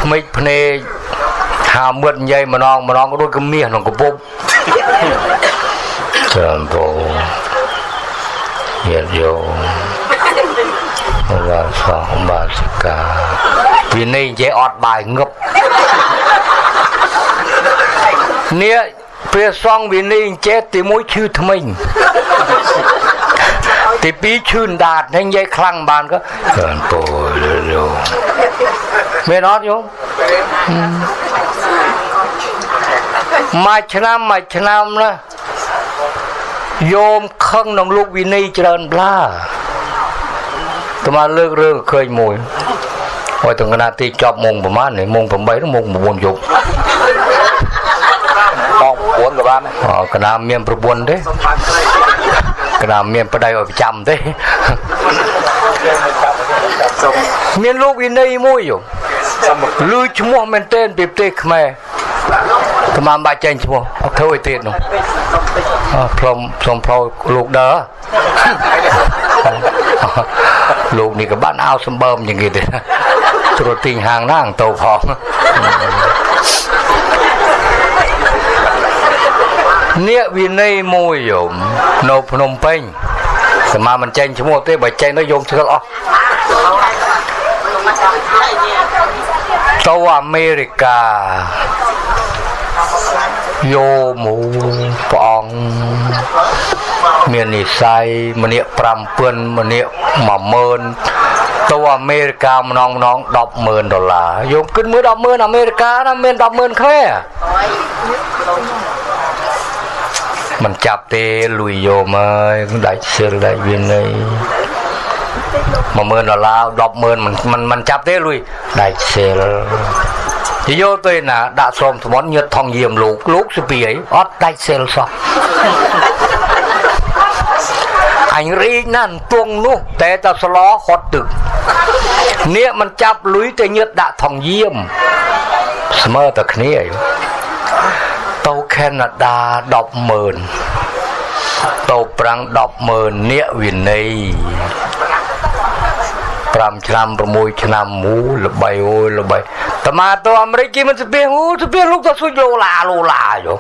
ថ្មិចភ្នែក ថាមឹកនិយាយម្ដងម្ដងដូចកមាសក្នុងកពុបច្រើនបោញាតិយោមបាទសោះបាទសិកាវិន័យនិយាយអត់បាយងឹបនេះព្រះសង្ឃវិន័យចេះទីមួយឈឺថ្មិញទីពីរឈឺដាតហើយនិយាយខ្លាំងបានក៏ច្រើនពោយោមែនអត់យោ មួយឆ្នាំមួយឆ្នាំណាយោមខឹងនឹងលោកវិន័យច្រើនប្លាតើមកលើករឿងឃើញមួយហើយទាំងកណាទីចប់ម៉ោងប្រហែលនេះម៉ោង8ដល់ម៉ោង9យប់បង9ក៏បានអូកណាមានប្រពន្ធទេកណាមានប្តីឲ្យប្រចាំទេមានលោកវិន័យមួយយោលឺឈ្មោះមែនទែនពីប្រទេសខ្មែរ តាមបាច់ចេញឈ្មោះអត់ធ្វើឲ្យទៀតនោះផ្លុំផ្លុំផ្លោលោកដើលោកនេះក៏បានអោសម្បើមយ៉ាងគេទេត្រួតទិញហាងណាងតោផងនេះវិន័យមួយយមនៅភ្នំពេញសមាមិនចេញឈ្មោះទេបើចេញទៅយំស្គាល់អស់ទៅអាមេរិកា យោមូព្រះអង្គមាននិស័យម្នាក់5000ម្នាក់10000ទៅអាមេរិកាម្ដងម្ដង100,000ដុល្លារយោមគិតមើល100,000អាមេរិកាណាមាន100,000ខ្មែរមិនចាប់ទេលុយយោមអើយដាច់សិលដាច់វាន័យ10000ដុល្លារ100,000មិនមិនមិនចាប់ទេលុយដាច់សិល យកទៅណាដាក់ស្រោមធ្មន់ញើតថងយាមលោកលោកស្ពីអីអត់ដាច់សិលសោះអញរីកណាស់ពងនោះតែតស្លោហត់ទឹកនេះมันចាប់លុយតែញើតដាក់ថងយាមស្មើតែគ្នាអីទៅខេណាដា100000ទៅប្រាំង100000នាក់វិន័យ 5ឆ្នាំ6ឆ្នាំមូល្បីអូយល្បីតមាទៅអាមេរិកគេមិនស្ពៀងអូស្ពៀងលោកទៅស៊ុយលោឡាលោឡាយោ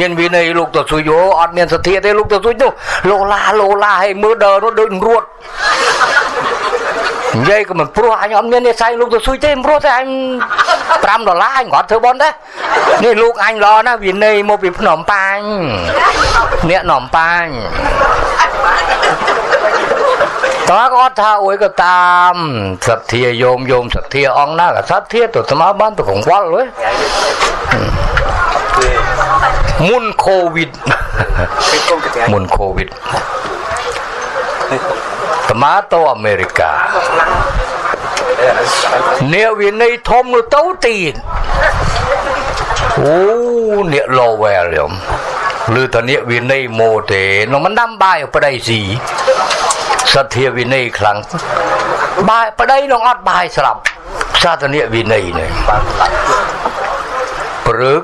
មានវិន័យលោកទៅស៊ុយយោអត់មានសទ្ធាទេលោកទៅស៊ុយនោះលោឡាលោឡាឲ្យមើលដើរនោះដូចរួតនិយាយក៏មិនព្រោះអញអត់មាននិស័យលោកទៅស៊ុយទេព្រោះតែអញ5ដុល្លារអញគាត់ធ្វើបន់ដែរនេះលោកអញល្អណាស់វិន័យមកពីភ្នំប៉ាញអ្នកនំប៉ាញ តើគាត់ថាអួយក៏តាមសទ្ធាយោមយោមសទ្ធាអង្គណាក៏សទ្ធាទៅស្មើបានទៅកង្វល់ហ៎មុនកូវីដមុនកូវីដស្មើទៅអាមេរិកាអ្នកវិន័យធំទៅទៀតអូអ្នក Lowell យំឬតអ្នកវិន័យម៉ូទេនោះមិនដាំបាយប្តីស៊ី សទ្ធាវិន័យខ្លាំងបាយប្តីនឹងអត់បាយស្រាប់សាធនៈវិន័យនេះព្រឹក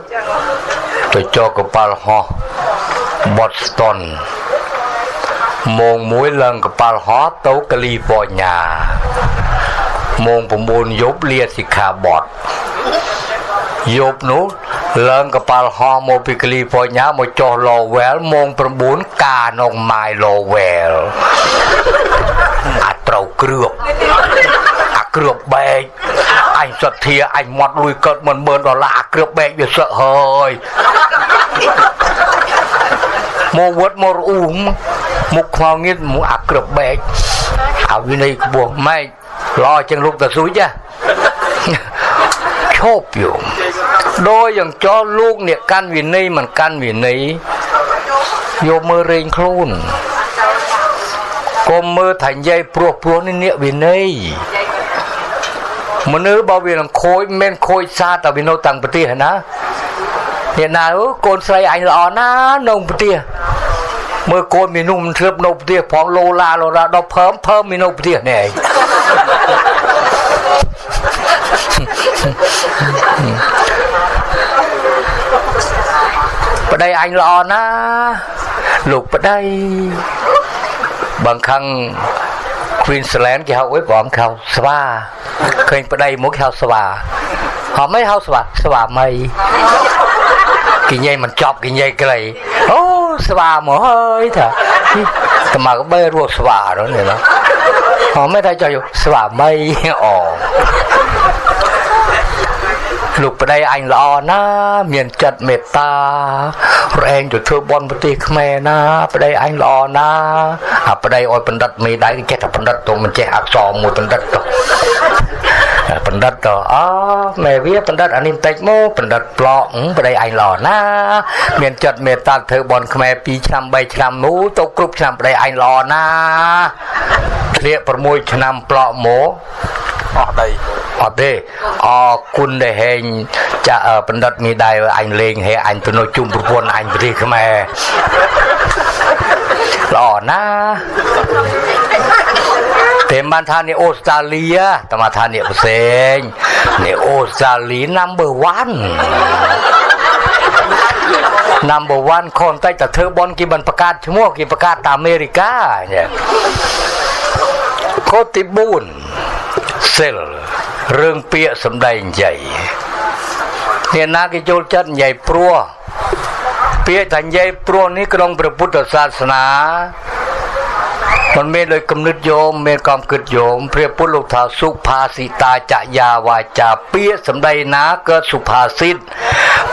ទៅចកកប៉ាល់ហោះ Boston ម៉ោង1ឡើងកប៉ាល់ហោះទៅកាលីហ្វ័រញ៉ាម៉ោង9យប់លាសិក្ខាបទយប់នោះ ឡើងកប៉ាល់ហោះមកពីកាលីហ្វ័រញ៉ាមកចុះ Lowell ម៉ោង9កាក្នុង My Lowell អាត្រូវគ្រឿបអាគ្រឿបបែកអញសទ្ធាអញមាត់លួយកើតមិនមើលដុល្លារអាគ្រឿបបែកវាសឹកហើយមកវត្តមករអ៊ូមមុខខ្មៅងៀតមកអាគ្រឿបបែកអាវិន័យក្បោះម៉ែកល្អជាងលោកតាស៊ូចឈប់យោ ដោយយ៉ាងចោលលោកអ្នកកាន់វិន័យមិនកាន់វិន័យយកមើលរែងខ្លួនកុំមើលថានិយាយព្រោះព្រោះនេះអ្នកវិន័យមនុស្សបើវានឹងខូចមិនខូចសាតែវានៅតាំងប្រទេសណាអ្នកណាកូនស្រីអញល្អណានៅប្រទេសមើលកូនមីនុំធ្លាប់នៅប្រទេសផងលោឡាលោឡាដល់ភើមភើមមីនៅប្រទេសនេះឯង ប្តីអញល្អណាលោកប្តីបងខាង Queensland គេហៅអីបងខៅស្វាឃើញប្តីមកហៅស្វាហៅមិនហៅស្វាស្វាមីគេញ៉ៃមិនចប់គេញ៉ៃក្លីអូស្វាមកហើយថាតែមកបីរស់ស្វានោះនេះណាអមិនថាចុះស្វាមីអូ លោកប្តីអញល្អណាស់មានចិត្តមេត្តារែងទៅធ្វើបន់ប្រទេសខ្មែរណាប្តីអញល្អណាស់អាប្តីអោយបណ្ឌិតមេដៃចេះតែបណ្ឌិតទៅមិនចេះអក្សរមួយបណ្ឌិតទៅបណ្ឌិតទៅអូមែវាបណ្ឌិតអានេះបន្តិចមកបណ្ឌិតប្លក់ប្តីអញល្អណាស់មានចិត្តមេត្តាធ្វើបន់ខ្មែរ2ឆ្នាំ3ឆ្នាំនោះទៅគ្រប់ឆ្នាំប្តីអញល្អណាស់ធ្លាក6ឆ្នាំប្លក់មកអស់ដី អត់ទេអរគុណដែលហែងចាបណ្ឌិតមីដៃអញលេងហេអញទៅនៅជុំប្រពន្ធអញប្រទេសខ្មែរល្អណាតែបានថានេះអូស្ត្រាលីតែមកថានេះផ្សេងនេះអូស្ត្រាលី number 1 number 1ខនតិចតែធ្វើបនគេមិនប្រកាសឈ្មោះគេប្រកាសតាអាមេរិកាខូទី4សិល រឿងពាក្យសម្ដែងនិយាយអ្នកណាគេចូលចិត្តនិយាយព្រោះពាក្យថានិយាយព្រោះនេះក្នុងព្រះពុទ្ធសាសនាមិនមែនដោយគំនិតយោមមានកំគិតយោមព្រះពុទ្ធលោកថាសុផាសិតាចយាវាចាពាក្យសម្ដីណាកើតសុផាសិត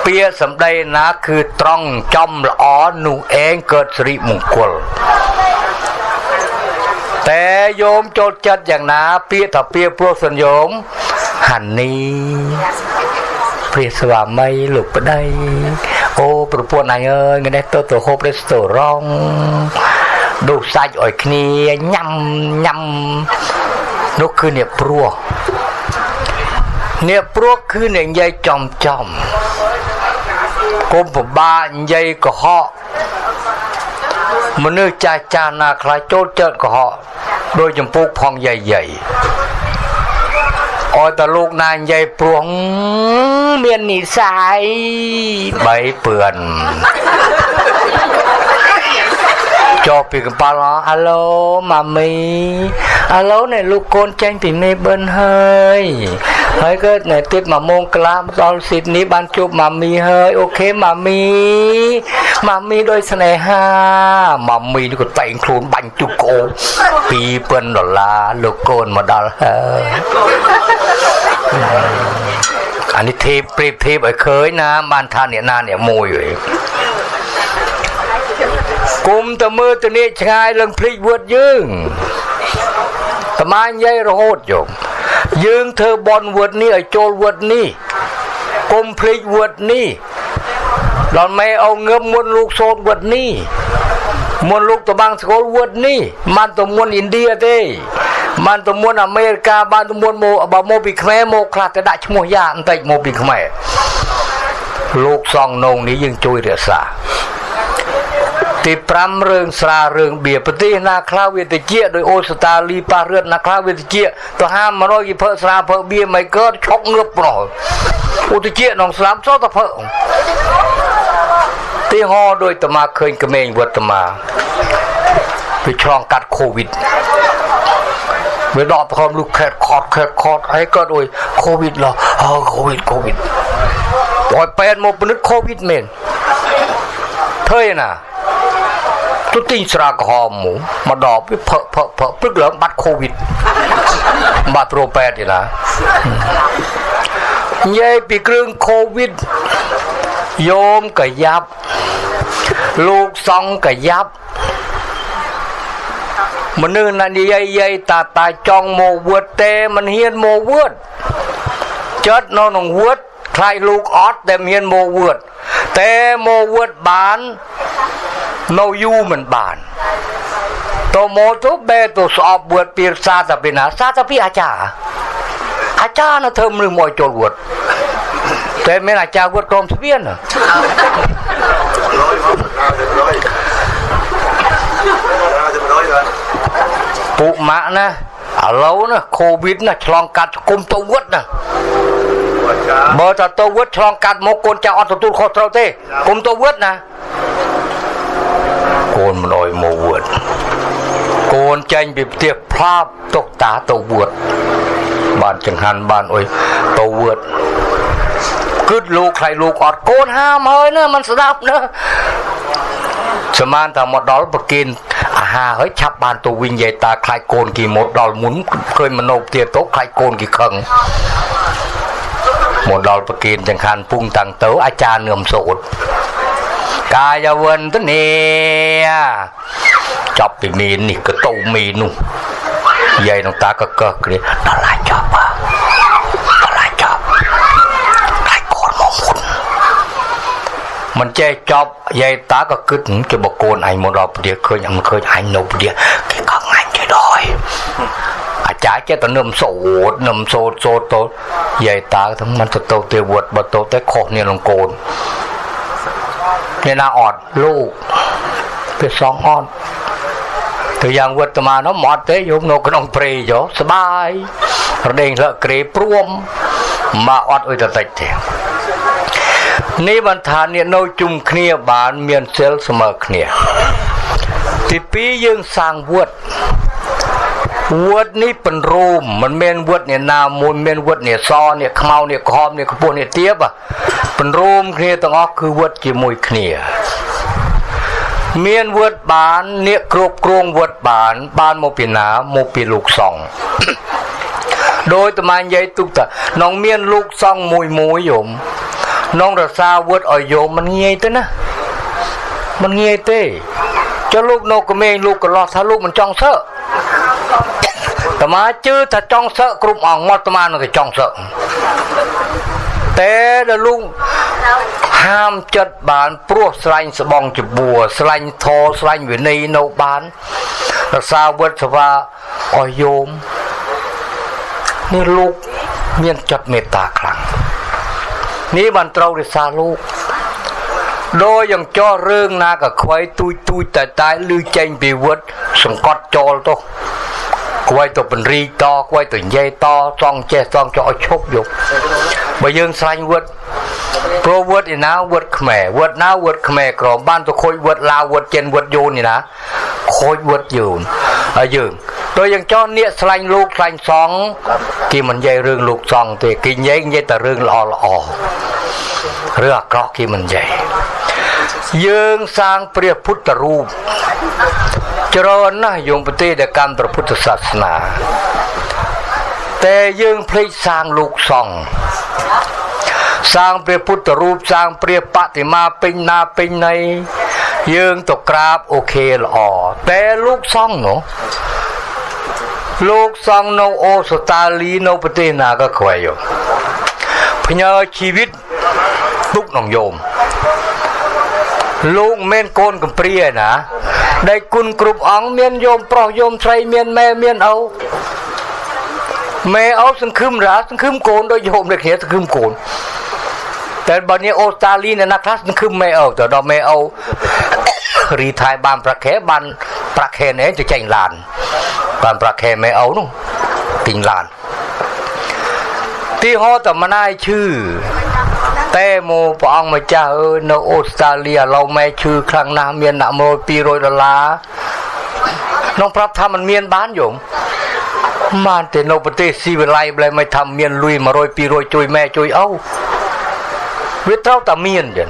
ពាក្យសម្ដីណាគឺត្រង់ចំល្អនោះឯងកើតសិរិមង្គល តែយោមចូលចិត្តយ៉ាងណា ពាក្យថាពាក្យព្រោះសញ្ញោមហានីព្រះស្វាមីលោកប្តីអូប្រពន្ធអញអើយថ្ងៃនេះទៅទៅហូបរេស្តូរ៉ង់ដុសសាច់ឲ្យគ្នាញ៉ាំញ៉ាំនោះគឺអ្នកព្រោះអ្នកព្រោះគឺអ្នកនិយាយចំចំគុំពិបាកនិយាយកុហក មនុស្សចាស់ចាស់ណាខ្លះចូលចិត្តកុហកដោយចម្ពោះផងយាយយាយអោយតលោកណានិយាយព្រោះមាននិស័យបីពឿន ចុះពីកំប៉ាល់អាឡូម៉ាមីអាឡូនេះលោកកូនចេញពីមេបិនហើយហើយក៏នៅទៀត1ម៉ោងកន្លះដល់ស៊ីដនីបានជួបម៉ាមីហើយអូខេម៉ាមីម៉ាមីដោយស្នេហាម៉ាមីនេះក៏តែងខ្លួនបាញ់ជុកកោ2000ដុល្លារលោកកូនមកដល់ហើយអានេះធីបព្រៀបធៀបឲ្យឃើញណាបានថាអ្នកណាអ្នកមួយវិញ គុំទៅមើលទៅនេះឆ្ងាយឡើងភ្លេចវត្តយើងត្មានិយាយរហូតយកយើងធ្វើបនវត្តនេះឲ្យចូលវត្តនេះគុំភ្លេចវត្តនេះដល់ម៉ែអោងឹមមុនលោកសូត្រវត្តនេះមុនលោកតបាំងស្គាល់វត្តនេះមិនទៅមុនឥណ្ឌាទេបានទៅមុនអាមេរិកាបានទៅមុនមកបើមកពីខ្មែរមកខ្លះទៅដាក់ឈ្មោះយ៉ាបន្តិចមកពីខ្មែរលោកសងនងនេះយើងជួយរក្សា ទី5រឿងស្រារឿងបៀប្រទេសណាខ្លះវាតិចដោយអូស្ត្រាលីប៉ះរឿនណាខ្លះវាតិចទៅហា100គេភើស្រាភើបៀមិនកើតឆុកងើបប្រោឧតិចក្នុងស្លាប់សតភើទីហោដោយតមាឃើញក្មេងវត្តមាវាឆ្លងកាត់កូវីដវាដកប្រហមលុខខេតខតខេតខតហើយក៏ដូចកូវីដឡោះអូកូវីដកូវីដឲ្យពេទ្យមកពិនិត្យកូវីដមែនធ្វើឯណា ទៅទិញស្រាក្រហមមកមកដបវាផឹកផឹកផឹកព្រឹកឡើងបាត់កូវីដបាត់ប្រពេទ្យឯណានិយាយពីគ្រឿងកូវីដយោមកយ៉ាប់លោកសង្ឃកយ៉ាប់មនុស្សណានិយាយយាយតាតាចង់មកវឹតទេមិនហ៊ានមកវឹតចិត្តនៅក្នុងវឹតខ្លាចលោកអត់តែមានមកវឹតតែមកវឹតបាន នៅយូរមិនបានតមកទៅបែទៅស្អប់វឹតពីសាតាពីណាសាតាពីអាចារ្យអាចារ្យនៅធ្វើមនុស្សមកចូលវឹតតែមានអាចារ្យវឹតក្រុមស្វៀនពួកម៉ាក់ណាឥឡូវណាកូវីដណាឆ្លងកាត់គុំទៅវត្តណាបើតើទៅវត្តឆ្លងកាត់មកកូនចៅអត់ទទួលខុសត្រូវទេគុំទៅវត្តណា កូនមិនអោយមកវត្តកូនចាញ់ពីផ្ទះផ្លាប់ទុកតាទៅវត្តបានចង្ហាន់បានអុយទៅវត្តគិតលោកខ្លាយលោកអត់កូនហាមហើយណាมันស្ដាប់ណាសមានថាមកដល់ប្រគិនអាហហាហើយឆាប់បានទៅវិញយាយតាខ្លាចកូនគេមកដល់មុនឃើញមនោផ្ទាទៅខ្លាចកូនគេខឹងមកដល់ប្រគិនចង្ខានពុងតាំងទៅអាចារ្យនឿមសូត្រ កាយវន្តនេចប់ពីមីននេះក៏ទៅមីននោះយាយនឹងតាក៏កឹះគ្រាដល់ឡាចប់ដល់ឡាចប់ខ្លាចកូនមកមុនមិនចេះចប់យាយតាក៏គិតជាបកូនអញមកដល់ព្រាឃើញអញឃើញអញនៅព្រាគេខឹងអញចេះដល់អាចារ្យចេះតែនឹមសូត្រនឹមសូត្រសូត្រទៅយាយតាទាំងមិនទៅទៅទេវត្តបើទៅតែខុសនាងលងកូន អ្នកណាអត់លោកពេលសងអត់ទៅយ៉ាងវត្តមានោះមកទេយកនៅក្នុងព្រៃយោស្បាយរដេងលក្រេព្រួមមកអត់អុយតតិចទេនេះបានថាអ្នកនៅជុំគ្នាបានមានសិលស្មើគ្នាទី2យើងសាងវត្ត វត្តនេះបញ្រូមមិនមែនវត្តនេះណាមួយមានវត្តនេះសនេះខ្មៅនេះក្រហមនេះខ្ពស់នេះទាបបញ្រូមគ្នាទាំងអស់គឺវត្តជាមួយគ្នាមានវត្តបានអ្នកគ្រប់គ្រងវត្តបាន បានមកពីណាមកពីលោកសង្ឃដោយតមាញ់និយាយទុកតានងមានលោកសង្ឃមួយមួយយមនងរសាវត្តឲ្យយមមិនងាយទេណាមិនងាយទេចុះលោកនៅក្មេងលោកកន្លោះថាលោកមិនចង់សើ តមាជឿថាចង់សើគ្រប់អង្គមកតមានឹងតែចង់សើតែដល់លោកហាមចិត្តបានព្រោះស្លាញ់ស្បងចបួរស្លាញ់ធរស្លាញ់វិន័យនៅបានរសាវត្តសវាអស់យោមនេះលោកមានចិត្តមេត្តាខ្លាំងនេះបានត្រូវរិសាលោកដោយយ៉ាងចោះរឿងណាក៏ខ្វៃទូចទូចតែតែលឺចេញពីវត្តសង្កត់ចោលទៅ ខ្វៃទៅបញ្រីតខ្វៃទៅនិយាយតសងចេះសងចោលឲ្យឈប់យកបើយើងស្លាញ់វត្តព្រោះវត្តឯណាវត្តខ្មែរវត្តណាវត្តខ្មែរក្រមបានទៅខូចវត្តឡាវវត្តចិនវត្តយូននេះណាខូចវត្តយូនហើយយើងដោយយ៉ាងចោះនៀកស្លាញ់លោកស្លាញ់សងគេមិននិយាយរឿងលោកសងទេគេនិយាយនិយាយតែរឿងល្អល្អរឿងអាក្រក់គេមិននិយាយយើងសាងព្រះពុទ្ធរូប ច្រើនណាស់យោមប្រទេសដែលកម្មព្រះពុទ្ធសាសនាតែយើងភ្លេចសាងលោកសង្ឃសាងព្រះពុទ្ធរូបសាងព្រះបតិមាពេញណាពេញណីយើងទៅក្រាបអូខេល្អតែលោកសង្ឃនោះលោកសង្ឃនៅអូស្ត្រាលីនៅប្រទេសណាក៏ខ្វែយកផ្ញើជីវិតទុកក្នុងយោម លោកមិនកូនកំព្រាណាដែលគុណគ្រប់អង្គមានយោមប្រុសយោមស្រីមានម៉ែមានឪម៉ែឪសង្ឃឹមរាសង្ឃឹមកូនដូចយោមដូចគ្នាសង្ឃឹមកូនតែបើនេះអូស្ត្រាលីនៅណាខ្លះសង្ឃឹមម៉ែឪទៅដល់ម៉ែឪរីថៃបានប្រាក់ខែបានប្រាក់ខែនេះទៅចេញឡានបានប្រាក់ខែម៉ែឪនោះទិញឡានទីហោតម្នាយឈឺ តែមកព្រះអង្គម្ចាស់អើយនៅអូស្ត្រាលីឥឡូវម៉ែឈឺខ្លាំងណាស់មានដាក់មក200ដុល្លារក្នុងប្រាប់ថាมันមានបានយំបានតែនៅប្រទេសស៊ីវិល័យបែរមិនថាមានលុយ100 200ជួយម៉ែជួយឪវាត្រូវតែមានចឹង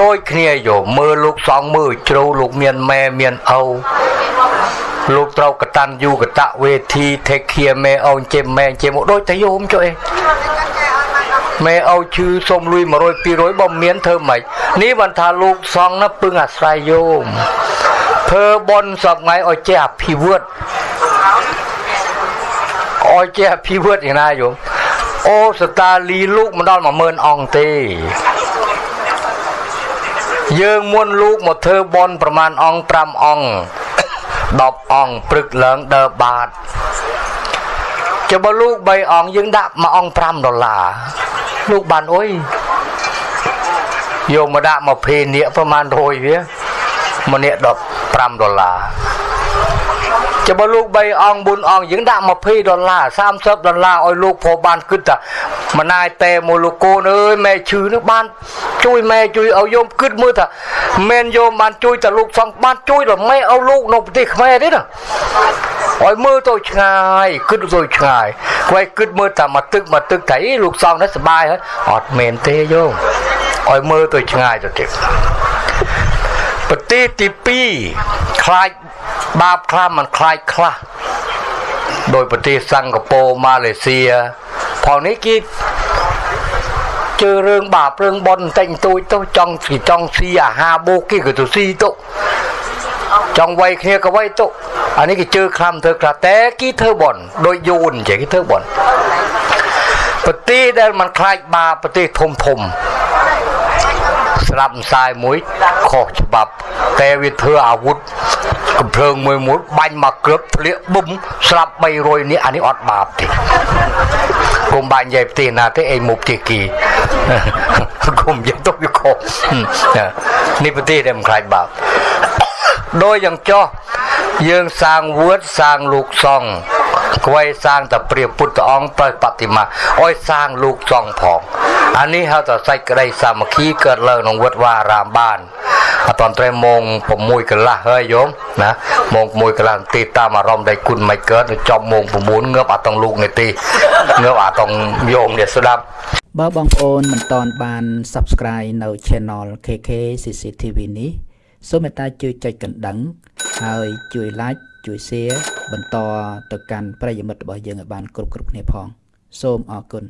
ដូចគ្នាយកមើលលោកសងមើលជ្រៅលោកមានម៉ែមានឪលោកត្រូវកតាន់យូកតវេធី take care ម៉ែអូនចេមម៉ែចេមមកដូចតែយោមចុះអី ម៉ែឪឈឺសុំលុយ100 200បើមានធ្វើម៉េចនេះបានថាលោកសងណាពឹងអាស្រ័យយោមធ្វើបន់សពថ្ងៃឲ្យចេះអភិវឌ្ឍឲ្យចេះអភិវឌ្ឍយ៉ាងណាយោមអូស្តាលីលោកមិនដល់10000អង្គទេយើងមុនលោកមកធ្វើបន់ប្រមាណអង្គ5អង្គ10អង្គព្រឹកឡើងដើរបាត ចុះបើលោក3អង្គយើងដាក់មួយអង្គ5ដុល្លារលោកបានអុយយកមកដាក់មកភេនៀកប្រហែល100វាម្នាក់15ដុល្លារចាំបើលោក3អង្គ4អង្គយើងដាក់20ដុល្លារ30ដុល្លារឲ្យលោកព្រោះបានគិតថាម្នាយតែមកលោកកូនអើយម៉ែឈឺនោះបានជួយម៉ែជួយឲ្យយោមគិតមើលថាមែនយោមបានជួយតែលោកសង្ឃបានជួយដល់ម៉ែឲ្យលោកនៅប្រទេសខ្មែរទេណា ឲ្យមើលទៅឆ្ងាយគិតទៅឆ្ងាយខ្វែគិតមើលតែមកទឹកមកទឹកតែលោកសង្ឃនេះសុបាយហើយអត់មែនទេយោឲ្យមើលទៅឆ្ងាយទៅទៀតប្រទេសទី2ខ្លាចបាបខ្លះมันខ្លាចខ្លះដោយប្រទេសសិង្ហបុរីម៉ាឡេស៊ីផងនេះគេជឿរឿងបាបរឿងបន់បន្តិចបន្តួចទៅចង់ស៊ីចង់ស៊ីអាហារបូកគេក៏ទៅស៊ីទៅ ចង់វាយគ្នាក៏វាយទៅអានេះគេជឿខ្លាំធ្វើខ្លះតែគេធ្វើបន់ដោយយូនចេះគេធ្វើបន់ប្រទេសដែលมันខ្លាចបាបប្រទេសធំធំស្រាប់ម្សាយមួយខុសច្បាប់តែវាធ្វើអាវុធកំភ្លើងមួយមួយបាញ់មកគ្របធ្លាក់ប៊ុំស្លាប់300នាក់អានេះអត់បាបទេគុំបាញ់និយាយប្រទេសណាទេអីមុខទីគីគុំនិយាយទៅវាខុសនេះប្រទេសដែលមិនខ្លាចបាប ដោយយ៉ាងចោះយើងសាងវឿតសាងលោកសង្ឃគួយសាងតែព្រះពុទ្ធអង្គទៅបតិមាអោយសាងលោកសង្ឃផងអានេះហៅថាសេចក្តីសាមគ្គីកើតឡើងក្នុងវត្តវារាមបានអត់តត្រេម៉ោង6កន្លះហើយយោមណាម៉ោង6កន្លះនាទីតាមអារម្មណ៍ដែលគុណមិនកើតចប់ម៉ោង9ងើបអត់តង់លោកនាទីងើបអត់តង់យោមនេះស្ដាប់បើបងប្អូនមិនតន់បាន Subscribe នៅ Channel KK CCTV នេះ សូមមេត្តាជួយចុចកណ្ដឹង ហើយជួយ Like ជួយ Share បន្តទៅកាន់ប្រិយមិត្តរបស់យើងឲ្យបានគ្រប់គ្រប់គ្នាផង សូមអរគុណ